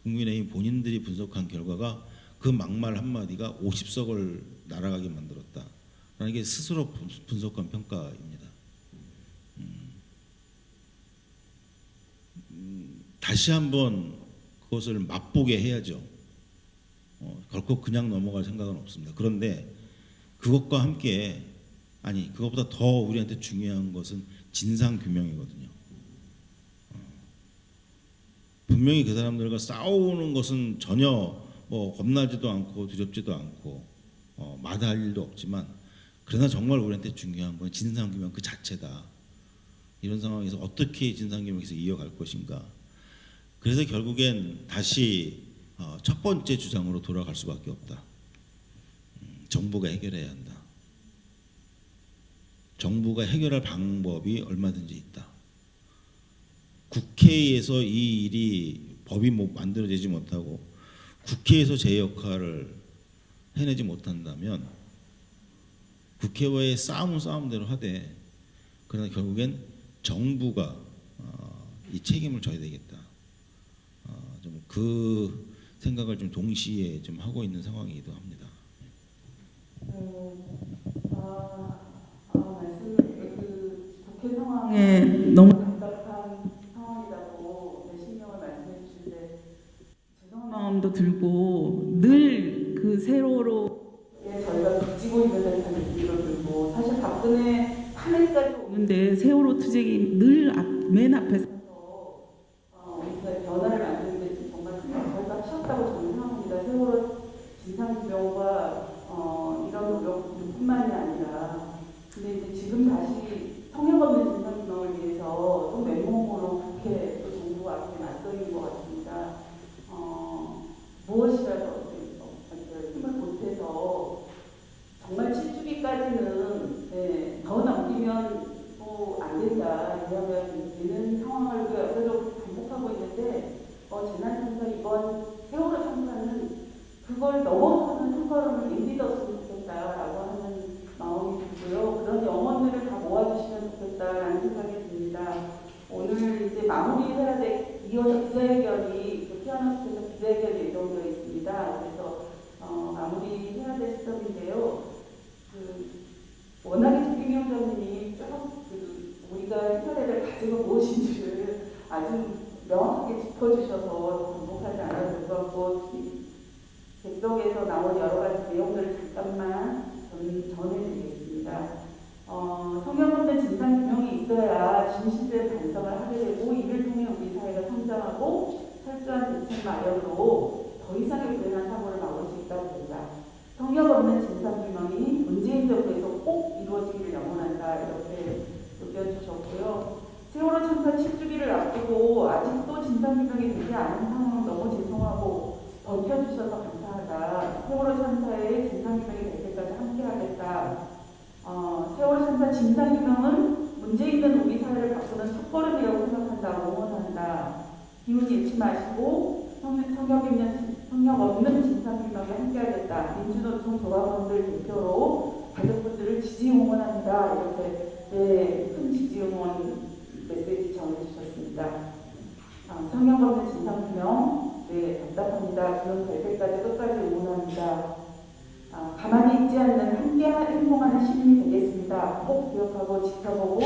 국민의힘 본인들이 분석한 결과가 그 막말 한마디가 50석을 날아가게 만들었다. 라는 게 스스로 분- 분석한 평가입니다. 음. 음, 다시 한번 그것을 맛보게 해야죠. 어, 결코 그냥 넘어갈 생각은 없습니다. 그런데 그것과 함께 아니 그것보다 더 우리한테 중요한 것은 진상 규명이거든요. 어. 분명히 그 사람들과 싸우는 것은 전혀 뭐 겁나지도 않고 두렵지도 않고 어, 마다할 일도 없지만 그러나 정말 우리한테 중요한 건 진상규명 그 자체다. 이런 상황에서 어떻게 진상규명에서 이어갈 것인가. 그래서 결국엔 다시 어, 첫 번째 주장으로 돌아갈 수밖에 없다. 음, 정부가 해결해야 한다. 정부가 해결할 방법이 얼마든지 있다. 국회에서 이 일이 법이 뭐 만들어지지 못하고 국회에서 제 역할을 해내지 못한다면 국회와의 싸움은 싸움대로 하되 그러나 결국엔 정부가 어, 이 책임을 져야 되겠다. 어, 좀그 생각을 좀 동시에 좀 하고 있는 상황이기도 합니다. 아, 아, 말씀을 그 국회 상황에 너무 답답한 상황이라고 몇 신경을 말씀해 주신데 죄송한 마음도 들고 늘 그 세월호에 저희가 빚지고 있는 단일기를 들고 사실 박근혜 탄핵까지 오는데 세월호 투쟁이 늘맨 앞에서 어, 변화를 만드는데 뭔가 치웠다고 저는 생각합니다. 세월호 진상규명과 어, 이런 노력뿐만이 아니라 근데 이제 지금 다시 성역 없는 진상 7주기까지는 네, 더 넘기면 또안 된다. 왜냐하면 이런 상황을 우리가 여러 반복하고 있는데 어, 재난청사 이번 세월호 청사는 그걸 넘어서는 한 걸음을 내딛었으면 좋겠다라고 하는 마음이 들고요. 그런 영혼들을 다 모아주시면 좋겠다라는 생각이 듭니다. 오늘 이제 마무리 해야 돼 이어서 기자회견이 그 피아노 스에서 기자회견이 예정되어 있습니다. 그래서 어, 마무리 해야 될 시점인데요. 그 워낙에 조kim 위원장님이 쭉그 우리가 인터넷을 가지고 무엇인지를 아주 명확하게 짚어주셔서 반복하지 않아도 될것 같고 이 객석에서 나온 여러 가지 내용들을 잠깐만 저는 전해드리겠습니다. 어, 성경 없는 진상 규명이 있어야 진실된 반성을 하게 되고 이를 통해 우리 사회가 성장하고 철저한 대책 마련으로 더 이상의 불행한 사고를 막을 수 있다고 봅니다. 성경 없는 진상 규명이 문재인 정부에서 꼭 이루어지기를 영원한다 이렇게 의견 주셨고요. 세월호 참사 7주기를 앞두고 아직도 진상규명이 되지 않은 상황은 너무 죄송하고 버텨주셔서 감사하다. 세월호 참사의 진상규명이 될 때까지 함께하겠다. 어, 세월호 참사 진상규명은 문제 있는 우리 사회를 바꾸는 첫걸음이라고 생각한다. 응원한다. 기운 잃지 마시고 성- 성격 있는 성격 없는 진상규명에 함께하겠다. 민주노총 조합원들 대표로 가족분들을 지지 응원합니다. 이렇게 네, 큰 지지 응원 메시지 전해주셨습니다. 아, 성형 없는 진상규명, 네, 답답합니다. 그런 될 때까지 끝까지 응원합니다. 아, 가만히 있지 않는 함께 행동하는 시민이 되겠습니다. 꼭 기억하고 지켜보고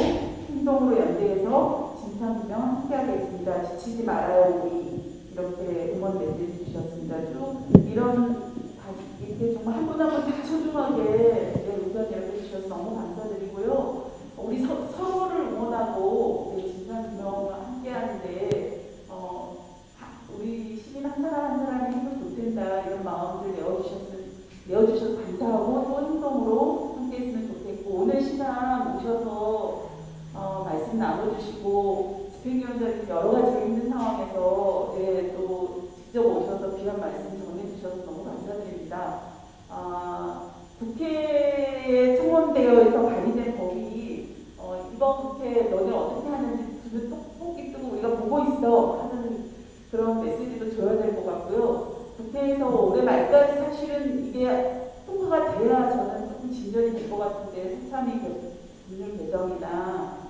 행동으로 연대해서 진상규명 함께하겠습니다. 지치지 말아요, 우리. 이렇게 응원 메시지 주셨습니다. 쭉 이런 다 이렇게 정말 한 분 한분다 소중하게 네, 의견 이렇게 주셔서 너무 감사드리고요. 우리 서, 서로를 응원하고 네, 진상규명과 함께 하는데 어, 하- 우리 시민 한 사람 한 사람이 힘을 보탠다 이런 마음들 내어주셨으면 내어주셔서 감사하고 또 행동으로 함께 했으면 좋겠고 오늘 시간 오셔서 어, 말씀 나눠주시고 집행위원장님 여러 가지 힘든 상황에서 네, 또 직접 오셔서 귀한 말씀 전해주셔서 너무 감사드립니다. 아, 국회에 청원되어서 발의된 법이 어, 이번 국회 너네 어떻게 하는지 두눈 똑똑히 뜨고 우리가 보고 있어 하는 그런 메시지도 줘야 될 것 같고요. 국회에서 올해 말까지 사실은 이게 통과가 돼야 저는 조금 진전이 될 것 같은데 수참이 법률 개정이나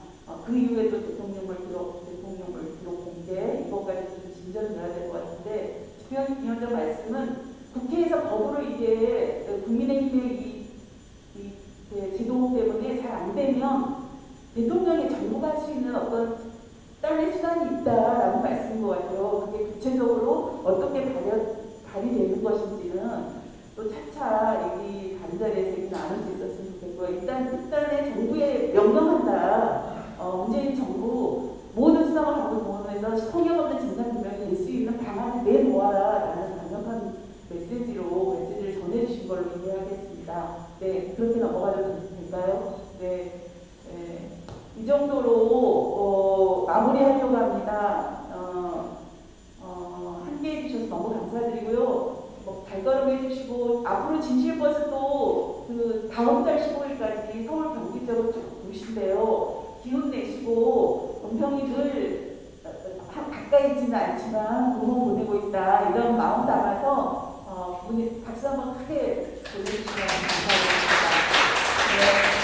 어, 그 이후에 또 대통령을 기록, 대통령을 기록 공개 이것까지 좀 진전돼야 될 것 같은데 주현 위원장 말씀은 국회에서 법으로 이게 국민의힘의 이, 이그 제도 때문에 잘 안 되면 대통령이 정부가 할 수 있는 어떤 딸의 수단이 있다라고 말씀인 것 같아요. 그게 구체적으로 어떻게 발현, 발휘되는 것인지는 또 차차 얘기 다른 자리에서 얘기 나눌 수 있었으면 좋겠고요. 일단 일단은 정부에 명령한다. 어, 문재인 정부 모든 수당을 성역 없는 진상규명이 될수 있는 방안을 내놓아라라는 강력한 메시지로 메시지를 전해주신 걸로 이해하겠습니다. 네, 그렇게 넘어가도 될까요? 네, 네. 이 정도로 어, 마무리하려고 합니다. 어, 어, 함께 해 주셔서 너무 감사드리고요. 뭐 발걸음 해주시고 앞으로 진실버스도 그 다음 달 15일까지 서울 경기 쪽으로 쭉 도신데요. 기운 내시고 은평이들 한 가까이 있지는 않지만 응원 보내고 있다 이런 마음 담아서 어, 분이 박수 한번 크게 보내주시면 감사하겠습니다. 네.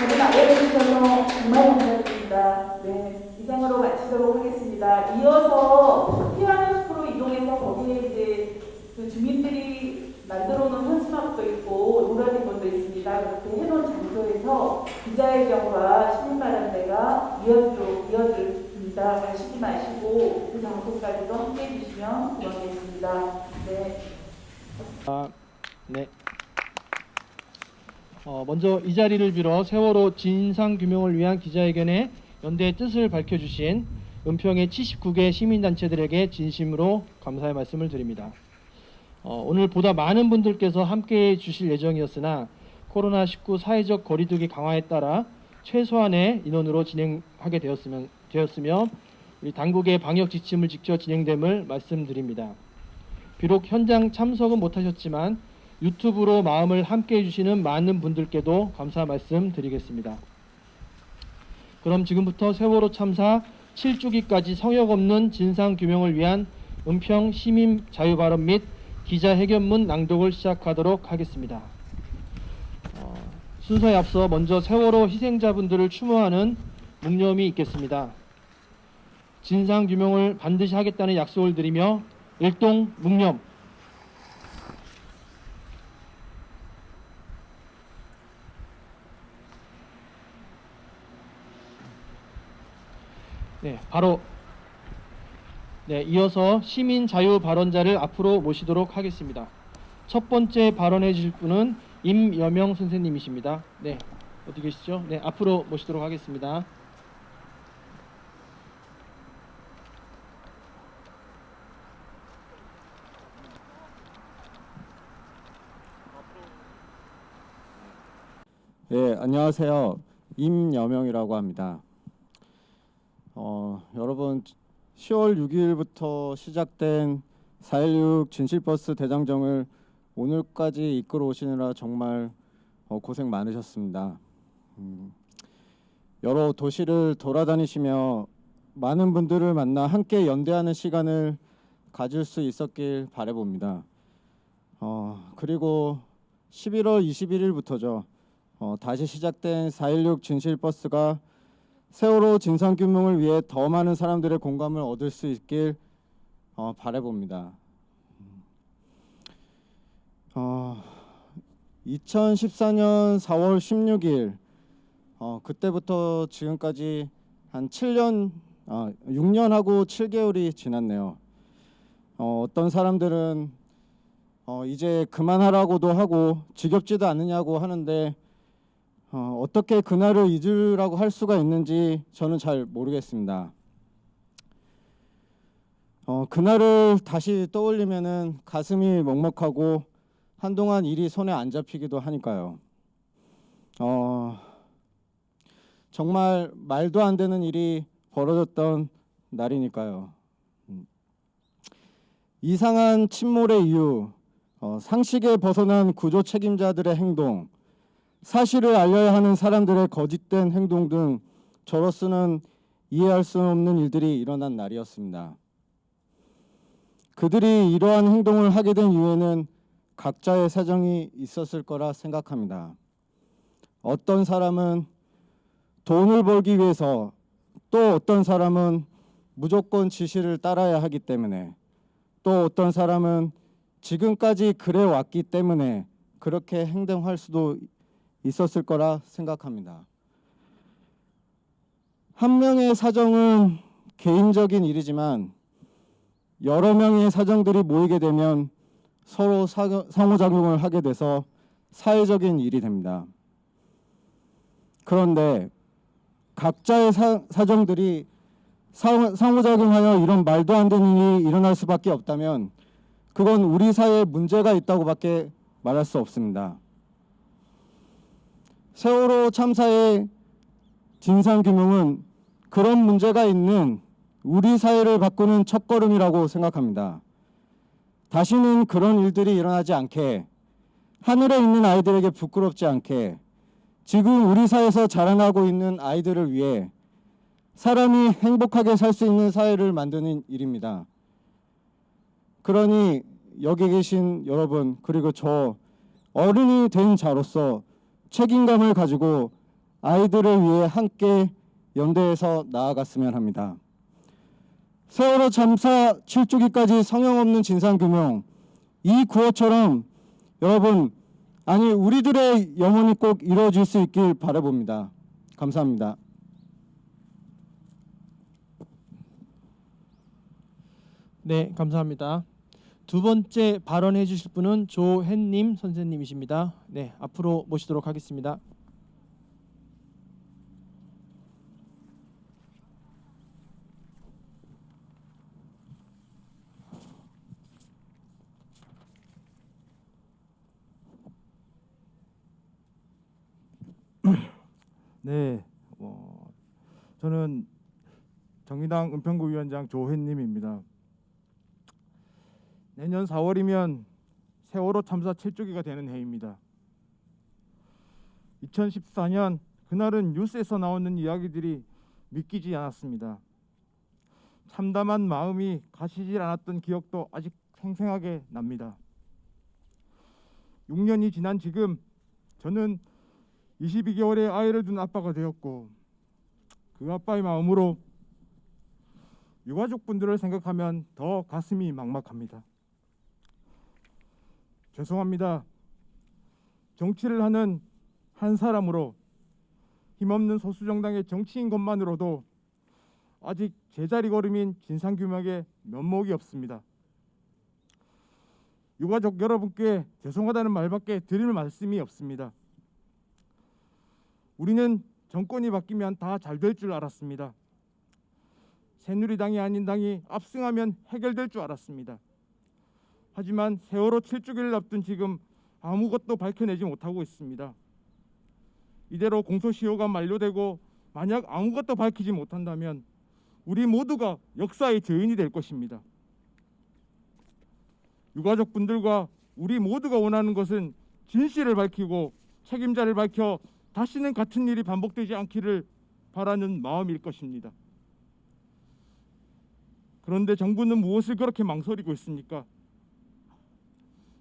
저를 알려주셔서 정말 감사드립니다. 네, 이상으로 마치도록 하겠습니다. 이어서 피아노 숲으로 이동해서 거기에 이제 그 주민들이 만들어 놓은 현수막도 있고 노란리본도 있습니다. 그렇게 해놓은 장소에서 기자회견과 시민마련대가 이어지도록 이어 집니다. 가시지 마시고 그 장소까지도 함께 해주시면 고맙겠습니다. 네. 아, 네. 어, 먼저 이 자리를 빌어 세월호 진상 규명을 위한 기자회견에 연대의 뜻을 밝혀주신 은평의 79개 시민단체들에게 진심으로 감사의 말씀을 드립니다. 어, 오늘 보다 많은 분들께서 함께해 주실 예정이었으나 코로나19 사회적 거리두기 강화에 따라 최소한의 인원으로 진행하게 되었으면, 되었으며 우리 당국의 방역 지침을 지켜 진행됨을 말씀드립니다. 비록 현장 참석은 못하셨지만 유튜브로 마음을 함께 해주시는 많은 분들께도 감사 말씀드리겠습니다. 그럼 지금부터 세월호 참사 7주기까지 성역 없는 진상 규명을 위한 은평 시민 자유 발언 및 기자회견문 낭독을 시작하도록 하겠습니다. 어, 순서에 앞서 먼저 세월호 희생자분들을 추모하는 묵념이 있겠습니다. 진상 규명을 반드시 하겠다는 약속을 드리며 일동 묵념. 네, 바로 네, 이어서 시민 자유 발언자를 앞으로 모시도록 하겠습니다. 첫 번째 발언해 주실 분은 임여명 선생님이십니다. 네, 어디 계시죠? 네, 앞으로 모시도록 하겠습니다. 예, 안녕하세요. 임여명이라고 합니다. 어, 여러분 10월 6일부터 시작된 4.16 진실버스 대장정을 오늘까지 이끌어 오시느라 정말 어, 고생 많으셨습니다. 음, 여러 도시를 돌아다니시며 많은 분들을 만나 함께 연대하는 시간을 가질 수 있었길 바라봅니다. 어, 그리고 11월 21일부터죠. 어, 다시 시작된 4.16 진실버스가 세월호 진상규명을 위해 더 많은 사람들의 공감을 얻을 수 있길 어, 바라봅니다. 어, 2014년 4월 16일 어, 그때부터 지금까지 한 7년, 아, 6년하고 7개월이 지났네요. 어, 어떤 사람들은 어, 이제 그만하라고도 하고 지겹지도 않느냐고 하는데 어, 어떻게 그날을 잊으라고 할 수가 있는지 저는 잘 모르겠습니다. 어, 그날을 다시 떠올리면은 가슴이 먹먹하고 한동안 일이 손에 안 잡히기도 하니까요. 어, 정말 말도 안 되는 일이 벌어졌던 날이니까요. 음. 이상한 침몰의 이유, 어, 상식에 벗어난 구조 책임자들의 행동, 사실을 알려야 하는 사람들의 거짓된 행동 등 저로서는 이해할 수 없는 일들이 일어난 날이었습니다. 그들이 이러한 행동을 하게 된 이유에는 각자의 사정이 있었을 거라 생각합니다. 어떤 사람은 돈을 벌기 위해서 또 어떤 사람은 무조건 지시를 따라야 하기 때문에 또 어떤 사람은 지금까지 그래 왔기 때문에 그렇게 행동할 수도 있었을 거라 생각합니다. 한 명의 사정은 개인적인 일이지만 여러 명의 사정들이 모이게 되면 서로 사- 상호작용을 하게 돼서 사회적인 일이 됩니다. 그런데 각자의 사, 사정들이 상- 상호작용하여 이런 말도 안 되는 일이 일어날 수밖에 없다면 그건 우리 사회에 문제가 있다고 밖에 말할 수 없습니다. 세월호 참사의 진상규명은 그런 문제가 있는 우리 사회를 바꾸는 첫걸음이라고 생각합니다. 다시는 그런 일들이 일어나지 않게 하늘에 있는 아이들에게 부끄럽지 않게 지금 우리 사회에서 자라나고 있는 아이들을 위해 사람이 행복하게 살 수 있는 사회를 만드는 일입니다. 그러니 여기 계신 여러분 그리고 저 어른이 된 자로서 책임감을 가지고 아이들을 위해 함께 연대해서 나아갔으면 합니다. 세월호 참사 7주기까지 성형 없는 진상규명 이 구호처럼 여러분 아니 우리들의 영혼이 꼭 이루어질 수 있길 바라봅니다. 감사합니다. 네, 감사합니다. 두 번째 발언해 주실 분은 조hen님 선생님이십니다. 네, 앞으로 모시도록 하겠습니다. 네, 어, 저는 정의당 은평구 위원장 조회님입니다. 내년 4월이면 세월호 참사 7주기가 되는 해입니다. 2014년 그날은 뉴스에서 나오는 이야기들이 믿기지 않았습니다. 참담한 마음이 가시질 않았던 기억도 아직 생생하게 납니다. 6년이 지난 지금 저는 22개월의 아이를 둔 아빠가 되었고 그 아빠의 마음으로 유가족분들을 생각하면 더 가슴이 막막합니다. 죄송합니다. 정치를 하는 한 사람으로 힘없는 소수 정당의 정치인 것만으로도 아직 제자리 걸음인 진상규명에 면목이 없습니다. 유가족 여러분께 죄송하다는 말밖에 드릴 말씀이 없습니다. 우리는 정권이 바뀌면 다 잘 될 줄 알았습니다. 새누리당이 아닌 당이 압승하면 해결될 줄 알았습니다. 하지만 세월호 7주기를 앞둔 지금 아무것도 밝혀내지 못하고 있습니다. 이대로 공소시효가 만료되고 만약 아무것도 밝히지 못한다면 우리 모두가 역사의 죄인이 될 것입니다. 유가족분들과 우리 모두가 원하는 것은 진실을 밝히고 책임자를 밝혀 다시는 같은 일이 반복되지 않기를 바라는 마음일 것입니다. 그런데 정부는 무엇을 그렇게 망설이고 있습니까?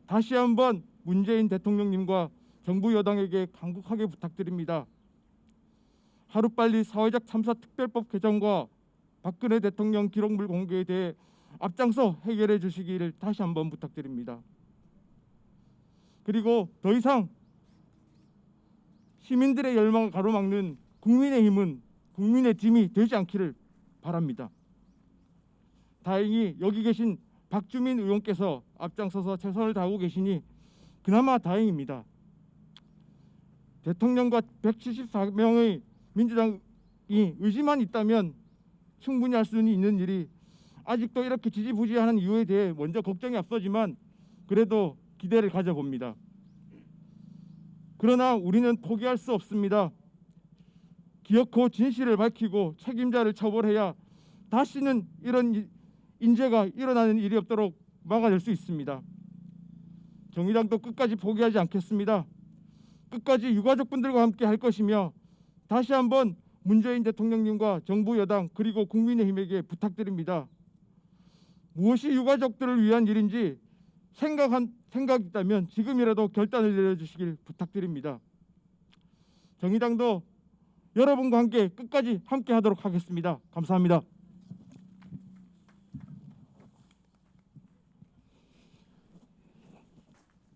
다시 한번 문재인 대통령님과 정부 여당에게 강국하게 부탁드립니다. 하루빨리 사회적 참사 특별법 개정과 박근혜 대통령 기록물 공개에 대해 앞장서 해결해 주시기를 다시 한번 부탁드립니다. 그리고 더 이상 시민들의 열망을 가로막는 국민의 힘은 국민의 짐이 되지 않기를 바랍니다. 다행히 여기 계신 박주민 의원께서 앞장서서 최선을 다하고 계시니 그나마 다행입니다. 대통령과 174명의 민주당이 의지만 있다면 충분히 할 수는 있는 일이 아직도 이렇게 지지부진하는 이유에 대해 먼저 걱정이 앞서지만 그래도 기대를 가져봅니다. 그러나 우리는 포기할 수 없습니다. 기어코 진실을 밝히고 책임자를 처벌해야 다시는 이런 이- 인재가 일어나는 일이 없도록 막아낼 수 있습니다. 정의당도 끝까지 포기하지 않겠습니다. 끝까지 유가족분들과 함께 할 것이며 다시 한번 문재인 대통령님과 정부 여당 그리고 국민의힘에게 부탁드립니다. 무엇이 유가족들을 위한 일인지 생각한 생각이 있다면 지금이라도 결단을 내려주시길 부탁드립니다. 정의당도 여러분과 함께 끝까지 함께 하도록 하겠습니다. 감사합니다.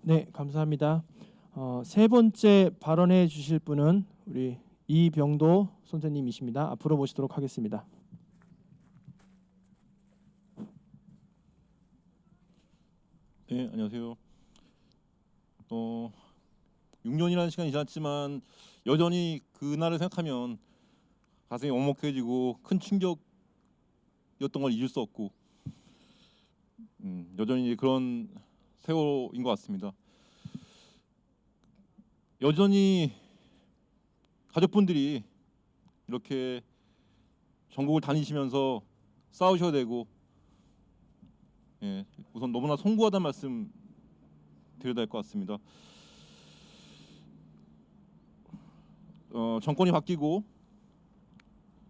네, 감사합니다. 어, 세 번째 발언해 주실 분은 우리 이병도 선생님이십니다. 앞으로 모시도록 하겠습니다. 네, 안녕하세요. 어, 6년이라는 시간이 지났지만 여전히 그날을 생각하면 가슴이 먹먹해지고 큰 충격이었던 걸 잊을 수 없고 음, 여전히 그런 세월인 것 같습니다. 여전히 가족분들이 이렇게 전국을 다니시면서 싸우셔야 되고 예, 우선 너무나 송구하다는 말씀 드려야 될것 같습니다. 어, 정권이 바뀌고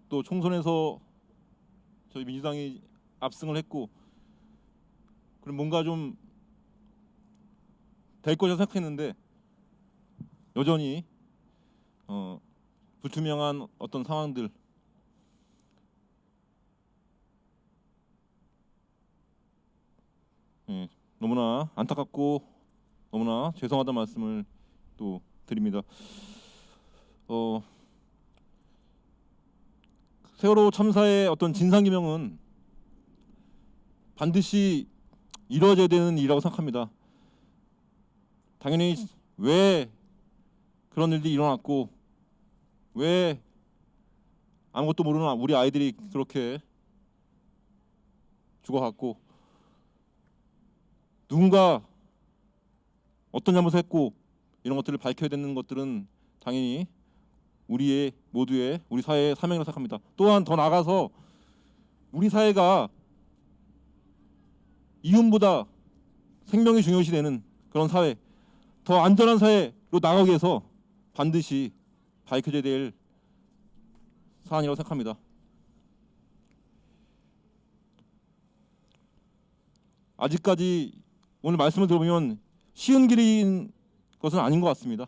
또 총선에서 저희 민주당이 압승을 했고 그럼 뭔가 좀 될 거라 생각했는데 여전히 어, 불투명한 어떤 상황들 예, 너무나 안타깝고 너무나 죄송하다는 말씀을 또 드립니다. 어, 세월호 참사의 어떤 진상 규명은 반드시 이루어져야 되는 일이라고 생각합니다. 당연히 왜 그런 일들이 일어났고 왜 아무것도 모르는 우리 아이들이 그렇게 죽어갔고 누군가 어떤 잘못을 했고 이런 것들을 밝혀야 되는 것들은 당연히 우리의 모두의 우리 사회의 사명이라고 생각합니다. 또한 더 나아가서 우리 사회가 이윤보다 생명이 중요시 되는 그런 사회, 더 안전한 사회로 나가기 위해서 반드시 밝혀져야 될 사안이라고 생각합니다. 아직까지 오늘 말씀을 들어보면 쉬운 길인 것은 아닌 것 같습니다.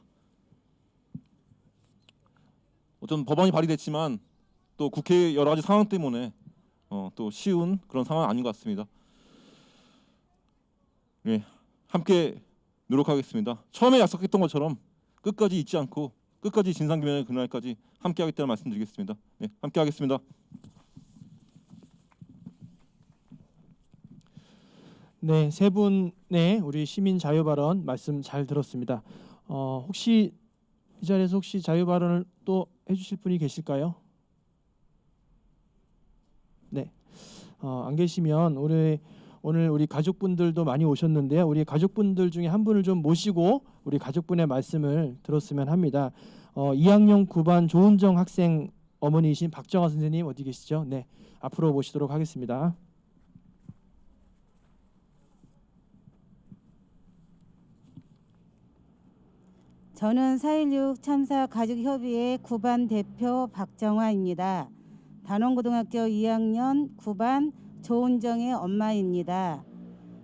어떤 법안이 발의됐지만 또 국회 여러 가지 상황 때문에 어, 또 쉬운 그런 상황은 아닌 것 같습니다. 네, 함께 노력하겠습니다. 처음에 약속했던 것처럼 끝까지 잊지 않고 끝까지 진상규명의 그날까지 함께하겠다는 말씀드리겠습니다. 네, 함께하겠습니다. 네, 세 분의 우리 시민 자유 발언 말씀 잘 들었습니다. 어, 혹시 이 자리에서 혹시 자유 발언을 또 해주실 분이 계실까요? 네, 어, 안 계시면 오늘 오늘 우리 가족분들도 많이 오셨는데요. 우리 가족분들 중에 한 분을 좀 모시고 우리 가족분의 말씀을 들었으면 합니다. 어, 2학년 9반 조은정 학생 어머니이신 박정아 선생님 어디 계시죠? 네, 앞으로 모시도록 하겠습니다. 저는 4.16 참사 가족협의회 9반 대표 박정화입니다. 단원고등학교 2학년 9반 조은정의 엄마입니다.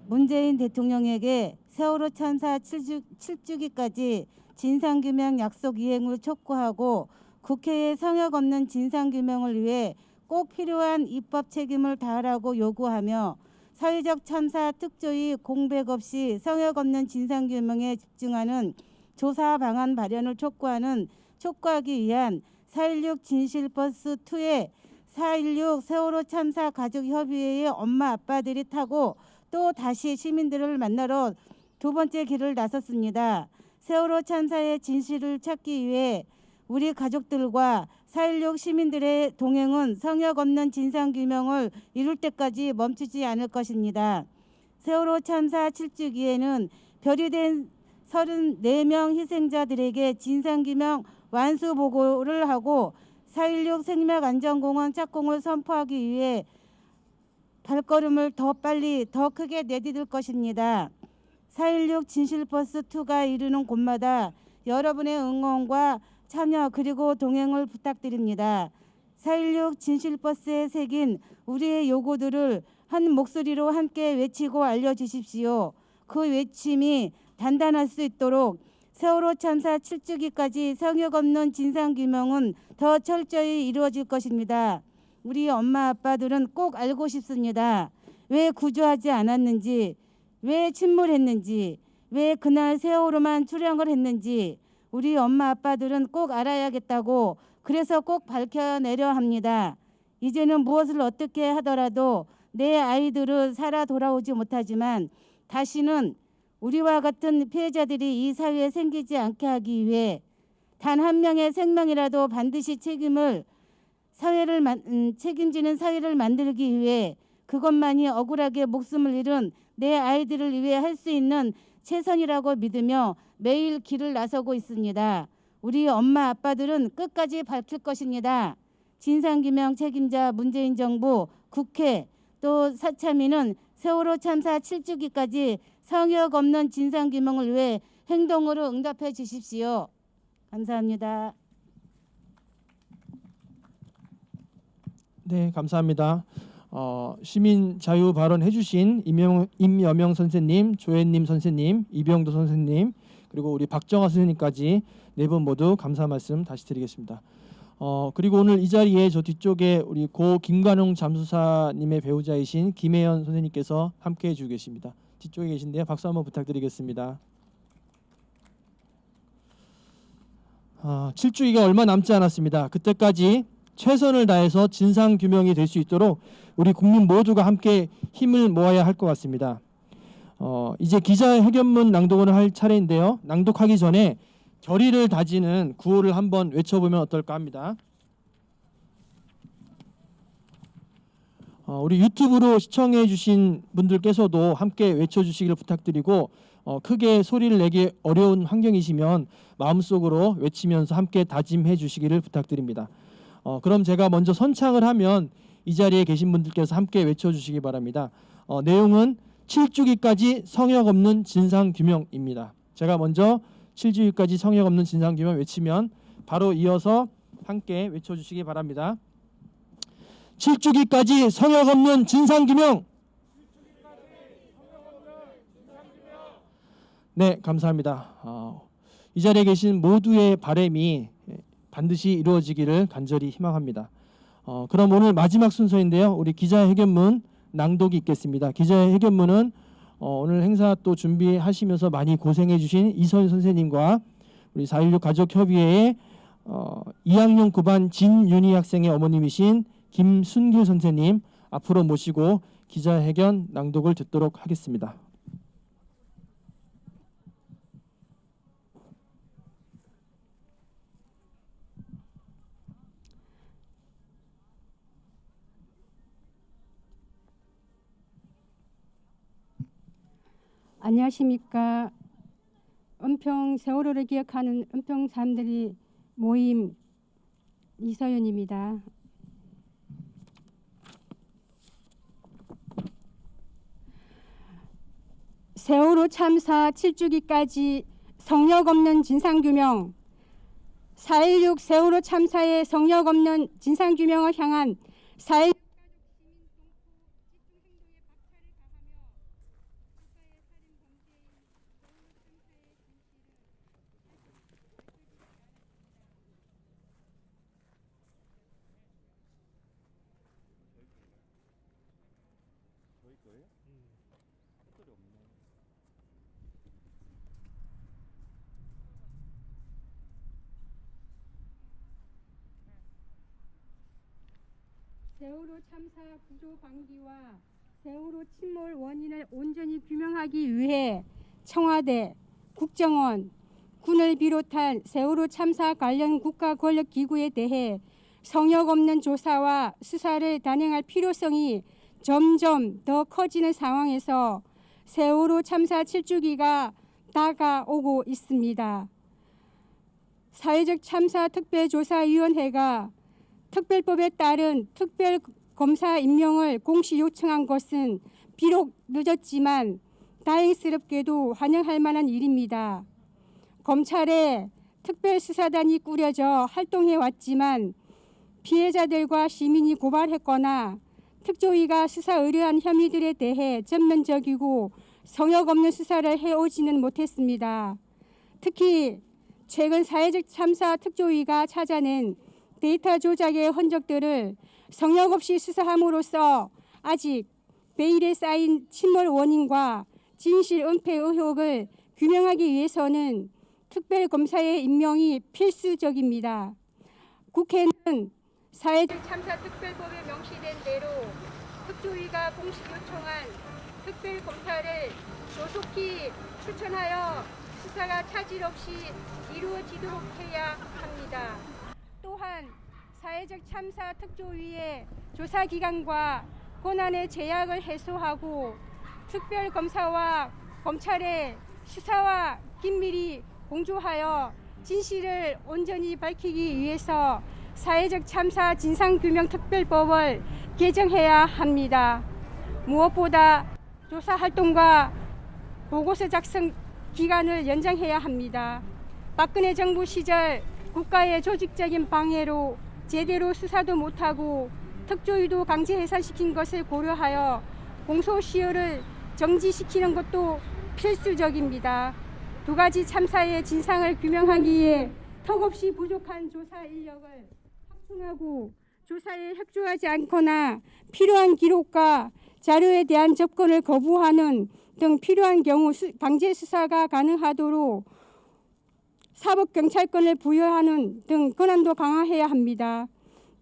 문재인 대통령에게 세월호 참사 7주, 7주 기까지 진상규명 약속 이행을 촉구하고 국회에 성역 없는 진상규명을 위해 꼭 필요한 입법 책임을 다하라고 요구하며 사회적 참사 특조위 공백 없이 성역 없는 진상규명에 집중하는 조사 방안 발현을 촉구하는 촉구하기 위한 4.16 진실버스 2에 4.16 세월호 참사 가족협의회의 엄마 아빠들이 타고 또 다시 시민들을 만나러 두 번째 길을 나섰습니다. 세월호 참사의 진실을 찾기 위해 우리 가족들과 4.16 시민들의 동행은 성역 없는 진상규명을 이룰 때까지 멈추지 않을 것입니다. 세월호 참사 7주기에는 별이 된 34명 희생자들에게 진상규명 완수 보고를 하고 4.16 생명안전공원 착공을 선포하기 위해 발걸음을 더 빨리 더 크게 내디딜 것입니다. 4.16 진실버스 2가 이르는 곳마다 여러분의 응원과 참여 그리고 동행을 부탁드립니다. 4.16 진실버스에 새긴 우리의 요구들을 한 목소리로 함께 외치고 알려주십시오. 그 외침이 단단할 수 있도록 세월호 참사 7주기까지 성역 없는 진상규명은 더 철저히 이루어질 것입니다. 우리 엄마 아빠들은 꼭 알고 싶습니다. 왜 구조하지 않았는지, 왜 침몰했는지, 왜 그날 세월호만 출항을 했는지 우리 엄마 아빠들은 꼭 알아야겠다고 그래서 꼭 밝혀내려 합니다. 이제는 무엇을 어떻게 하더라도 내 아이들은 살아 돌아오지 못하지만 다시는 우리와 같은 피해자들이 이 사회에 생기지 않게 하기 위해 단 한 명의 생명이라도 반드시 책임을 사회를 만, 음, 책임지는 사회를 만들기 위해 그것만이 억울하게 목숨을 잃은 내 아이들을 위해 할 수 있는 최선이라고 믿으며 매일 길을 나서고 있습니다. 우리 엄마 아빠들은 끝까지 밝힐 것입니다. 진상규명 책임자 문재인 정부, 국회 또 사참위는 세월호 참사 7주기까지 성역 없는 진상규명을 위해 행동으로 응답해 주십시오. 감사합니다. 네, 감사합니다. 어, 시민 자유 발언 해 주신 임영, 임여명 선생님, 조혜님 선생님, 이병도 선생님, 그리고 우리 박정화 선생님까지 네 분 모두 감사 말씀 다시 드리겠습니다. 어, 그리고 오늘 이 자리에 저 뒤쪽에 우리 고 김관용 잠수사님의 배우자이신 김혜연 선생님께서 함께 해 주고 계십니다. 뒤쪽에 계신데요. 박수 한번 부탁드리겠습니다. 아, 7주기가 얼마 남지 않았습니다. 그때까지 최선을 다해서 진상 규명이 될 수 있도록 우리 국민 모두가 함께 힘을 모아야 할 것 같습니다. 어, 이제 기자회견문 낭독을 할 차례인데요. 낭독하기 전에 결의를 다지는 구호를 한번 외쳐보면 어떨까 합니다. 어, 우리 유튜브로 시청해 주신 분들께서도 함께 외쳐주시기를 부탁드리고 어, 크게 소리를 내기 어려운 환경이시면 마음속으로 외치면서 함께 다짐해 주시기를 부탁드립니다. 어, 그럼 제가 먼저 선창을 하면 이 자리에 계신 분들께서 함께 외쳐주시기 바랍니다. 어, 내용은 7주기까지 성역 없는 진상 규명입니다. 제가 먼저 7주기까지 성역 없는 진상 규명 외치면 바로 이어서 함께 외쳐주시기 바랍니다. 7주기까지 성역 없는 진상 규명. 네, 감사합니다. 어, 이 자리에 계신 모두의 바램이 반드시 이루어지기를 간절히 희망합니다. 어, 그럼 오늘 마지막 순서인데요. 우리 기자회견문 낭독이 있겠습니다. 기자회견문은 어, 오늘 행사 또 준비하시면서 많이 고생해 주신 이선 선생님과 우리 4.16 가족협의회의 어, 2학년 9반 진윤희 학생의 어머님이신 김순길 선생님 앞으로 모시고 기자회견 낭독을 듣도록 하겠습니다. 안녕하십니까. 은평 세월호를 기억하는 은평 사람들이 모임 이서연입니다. 세월호 참사 7주기까지 성역 없는 진상규명 4.16 세월호 참사의 성역 없는 진상규명을 향한 4.16 세월호 참사 구조 방기와 세월호 침몰 원인을 온전히 규명하기 위해 청와대, 국정원, 군을 비롯한 세월호 참사 관련 국가 권력 기구에 대해 성역 없는 조사와 수사를 단행할 필요성이 점점 더 커지는 상황에서 세월호 참사 7주기가 다가오고 있습니다. 사회적 참사 특별조사위원회가 특별법에 따른 특별검사 임명을 공시 요청한 것은 비록 늦었지만 다행스럽게도 환영할 만한 일입니다. 검찰에 특별수사단이 꾸려져 활동해 왔지만 피해자들과 시민이 고발했거나 특조위가 수사 의뢰한 혐의들에 대해 전면적이고 성역 없는 수사를 해오지는 못했습니다. 특히 최근 사회적 참사 특조위가 찾아낸 데이터 조작의 흔적들을 성역 없이 수사함으로써 아직 베일에 쌓인 침몰 원인과 진실 은폐 의혹을 규명하기 위해서는 특별검사의 임명이 필수적입니다. 국회는 사회적 참사 특별법에 명시된 대로 특조위가 공식 요청한 특별검사를 조속히 추천하여 수사가 차질 없이 이루어지도록 해야 합니다. 또한 사회적 참사 특조위의 조사 기간과 권한의 제약을 해소하고 특별검사와 검찰의 수사와 긴밀히 공조하여 진실을 온전히 밝히기 위해서 사회적 참사 진상규명특별법을 개정해야 합니다. 무엇보다 조사 활동과 보고서 작성 기간을 연장해야 합니다. 박근혜 정부 시절 국가의 조직적인 방해로 제대로 수사도 못하고 특조위도 강제 해산시킨 것을 고려하여 공소시효를 정지시키는 것도 필수적입니다. 두 가지 참사의 진상을 규명하기에 턱없이 부족한 조사 인력을 확충하고 조사에 협조하지 않거나 필요한 기록과 자료에 대한 접근을 거부하는 등 필요한 경우 수, 강제 수사가 가능하도록 사법경찰권을 부여하는 등 권한도 강화해야 합니다.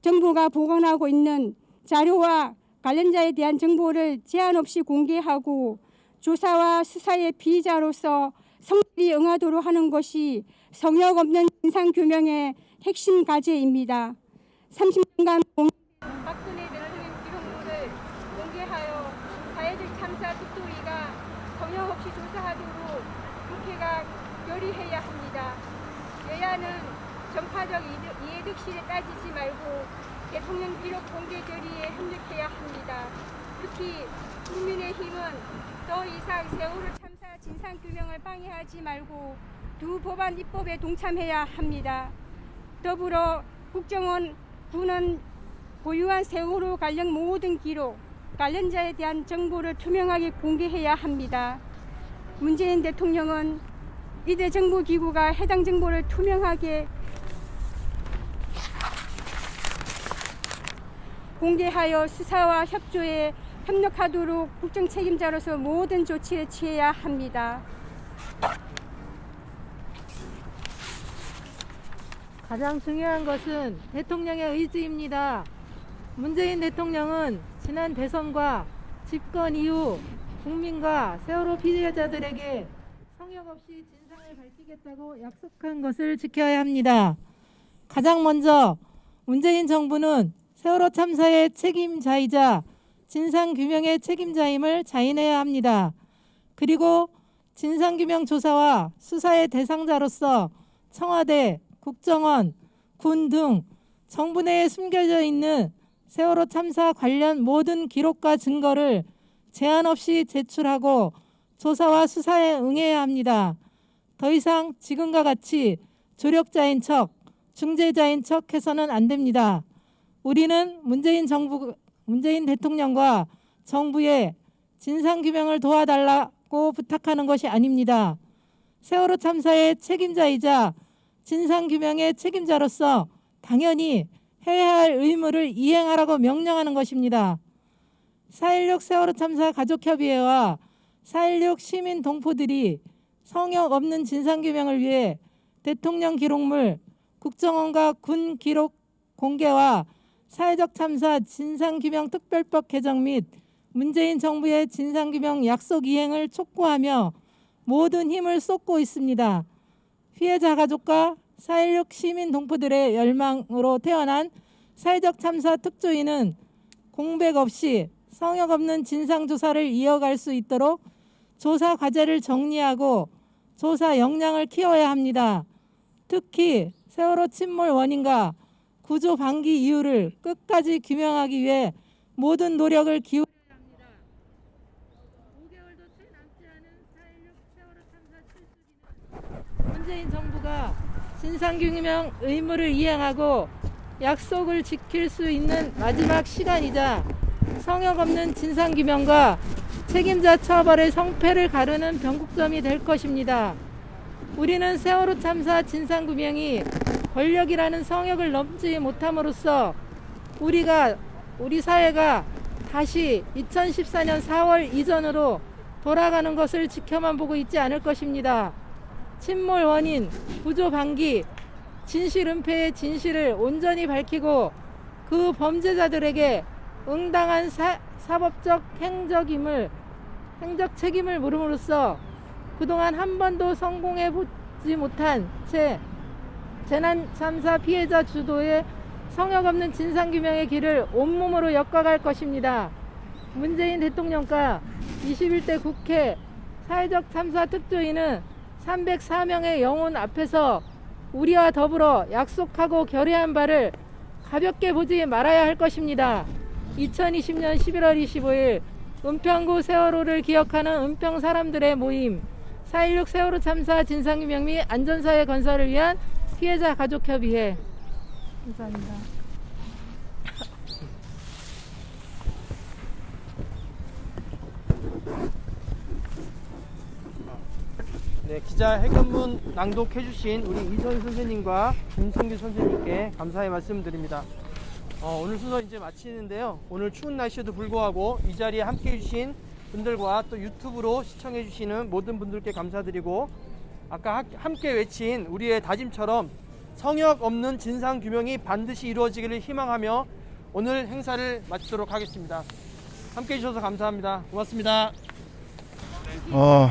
정부가 보관하고 있는 자료와 관련자에 대한 정보를 제한 없이 공개하고 조사와 수사의 피의자로서 성실히 응하도록 하는 것이 성역 없는 진상규명의 핵심 과제입니다. 30년간 박근혜 대통령 기록물을 공개하여 사회적 참사 특조위가 성역 없이 조사하도록 국회가 결의해야 합니다. 여야는 이득- 이해득실에 따지지 말고 대통령 비록 공개 결의에 협력해야 합니다. 특히 국민의힘은 더 이상 세월호 참사 진상규명을 방해하지 말고 두 법안 입법에 동참해야 합니다. 더불어 국정원 군은 보유한 세월호 관련 모든 기록, 관련자에 대한 정보를 투명하게 공개해야 합니다. 문재인 대통령은 이대 정보기구가 해당 정보를 투명하게 공개하여 수사와 협조에 협력하도록 국정 책임자로서 모든 조치를 취해야 합니다. 가장 중요한 것은 대통령의 의지입니다. 문재인 대통령은 지난 대선과 집권 이후 국민과 세월호 피해자들에게 성역 없이 밝히겠다고 약속한 것을 지켜야 합니다. 가장 먼저 문재인 정부는 세월호 참사의 책임자이자 진상규명의 책임자임을 자인해야 합니다. 그리고 진상규명 조사와 수사의 대상자로서 청와대, 국정원, 군 등 정부 내에 숨겨져 있는 세월호 참사 관련 모든 기록과 증거를 제한 없이 제출하고 조사와 수사에 응해야 합니다. 더 이상 지금과 같이 조력자인 척, 중재자인 척 해서는 안 됩니다. 우리는 문재인 정부, 문재인 대통령과 정부에 진상규명을 도와달라고 부탁하는 것이 아닙니다. 세월호 참사의 책임자이자 진상규명의 책임자로서 당연히 해야 할 의무를 이행하라고 명령하는 것입니다. 4.16 세월호 참사 가족협의회와 4.16 시민 동포들이 성역 없는 진상규명을 위해 대통령 기록물, 국정원과 군 기록 공개와 사회적 참사 진상규명 특별법 개정 및 문재인 정부의 진상규명 약속 이행을 촉구하며 모든 힘을 쏟고 있습니다. 피해자 가족과 4.16 시민 동포들의 열망으로 태어난 사회적 참사 특조위는 공백 없이 성역 없는 진상조사를 이어갈 수 있도록 조사 과제를 정리하고 조사 역량을 키워야 합니다. 특히 세월호 침몰 원인과 구조 방기 이유를 끝까지 규명하기 위해 모든 노력을 기울여야 합니다. 5개월도 채 남지 않은 4.16 세월호 참사 7주기는 문재인 정부가 진상규명 의무를 이행하고 약속을 지킬 수 있는 마지막 시간이자 성역 없는 진상규명과 책임자 처벌의 성패를 가르는 변곡점이 될 것입니다. 우리는 세월호 참사 진상규명이 권력이라는 성역을 넘지 못함으로써 우리가 우리 사회가 다시 2014년 4월 이전으로 돌아가는 것을 지켜만 보고 있지 않을 것입니다. 침몰 원인, 구조 방기, 진실 은폐의 진실을 온전히 밝히고 그 범죄자들에게 응당한 사, 사법적 행적임을 행적 책임을 물음으로써 그동안 한 번도 성공해 보지 못한 채 재난 참사 피해자 주도의 성역 없는 진상규명의 길을 온몸으로 엮어갈 것입니다. 문재인 대통령과 21대 국회 사회적 참사 특조위는 304명의 영혼 앞에서 우리와 더불어 약속하고 결의한 바를 가볍게 보지 말아야 할 것입니다. 2020년 11월 25일 은평구 세월호를 기억하는 은평 사람들의 모임 4.16 세월호 참사 진상규명 및 안전사회 건설을 위한 피해자 가족협의회 감사합니다. 네, 기자 회견문 낭독해 주신 우리 이선 선생님과 김승규 선생님께 감사의 말씀드립니다. 어, 오늘 순서 이제 마치는데요. 오늘 추운 날씨에도 불구하고 이 자리에 함께 해주신 분들과 또 유튜브로 시청해 주시는 모든 분들께 감사드리고 아까 하- 함께 외친 우리의 다짐처럼 성역 없는 진상 규명이 반드시 이루어지기를 희망하며 오늘 행사를 마치도록 하겠습니다. 함께 해주셔서 감사합니다. 고맙습니다. 어,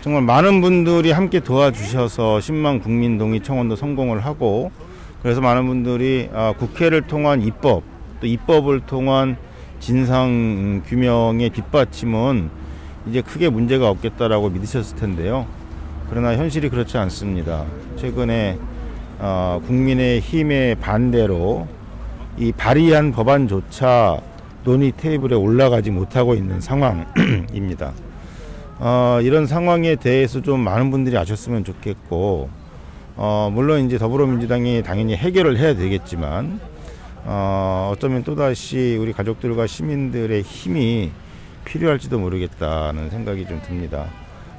정말 많은 분들이 함께 도와주셔서 10만 국민동의 청원도 성공을 하고 그래서 많은 분들이 아, 국회를 통한 입법 또 입법을 통한 진상 규명의 뒷받침은 이제 크게 문제가 없겠다라고 믿으셨을 텐데요. 그러나 현실이 그렇지 않습니다. 최근에 어, 국민의 힘의 반대로 이 발의한 법안조차 논의 테이블에 올라가지 못하고 있는 상황입니다. 어, 이런 상황에 대해서 좀 많은 분들이 아셨으면 좋겠고, 어, 물론 이제 더불어민주당이 당연히 해결을 해야 되겠지만, 어, 어쩌면 또다시 우리 가족들과 시민들의 힘이 필요할지도 모르겠다는 생각이 좀 듭니다.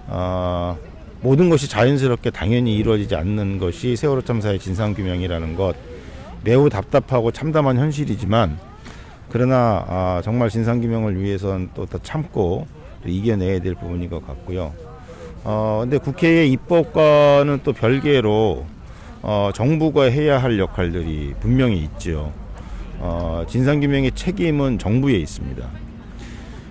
어, 모든 것이 자연스럽게 당연히 이루어지지 않는 것이 세월호 참사의 진상규명이라는 것 매우 답답하고 참담한 현실이지만 그러나 아, 정말 진상규명을 위해서는 또더 참고 또 이겨내야 될 부분인 것 같고요. 어, 근데 국회의 입법과는 또 별개로 어, 정부가 해야 할 역할들이 분명히 있죠. 어, 진상규명의 책임은 정부에 있습니다.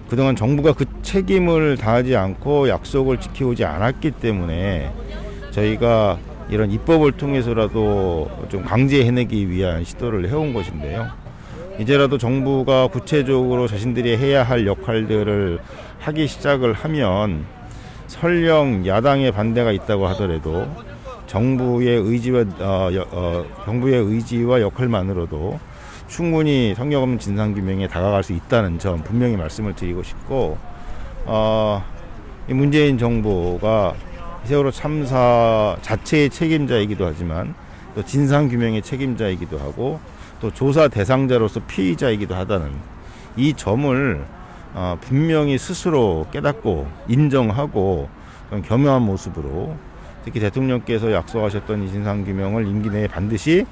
그동안 정부가 그 책임을 다하지 않고 약속을 지켜오지 않았기 때문에 저희가 이런 입법을 통해서라도 좀 강제해내기 위한 시도를 해온 것인데요. 이제라도 정부가 구체적으로 자신들이 해야 할 역할들을 하기 시작을 하면 설령 야당의 반대가 있다고 하더라도 정부의 의지와 어, 여- 어, 정부의 의지와 역할만으로도 충분히 성역 없는 진상 규명에 다가갈 수 있다는 점 분명히 말씀을 드리고 싶고 어, 이 문재인 정부가 세월호 참사 자체의 책임자이기도 하지만 또 진상 규명의 책임자이기도 하고 또 조사 대상자로서 피의자이기도 하다는 이 점을 어, 분명히 스스로 깨닫고 인정하고 겸허한 모습으로 특히 대통령께서 약속하셨던 이 진상규명을 임기 내에 반드시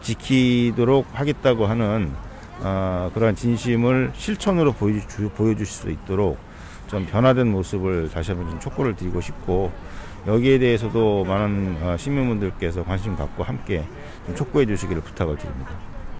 지키도록 하겠다고 하는 어, 그러한 진심을 실천으로 보여주, 보여주실 수 있도록 좀 변화된 모습을 다시 한번 좀 촉구를 드리고 싶고 여기에 대해서도 많은 어, 시민분들께서 관심 갖고 함께 좀 촉구해 주시기를 부탁을 드립니다.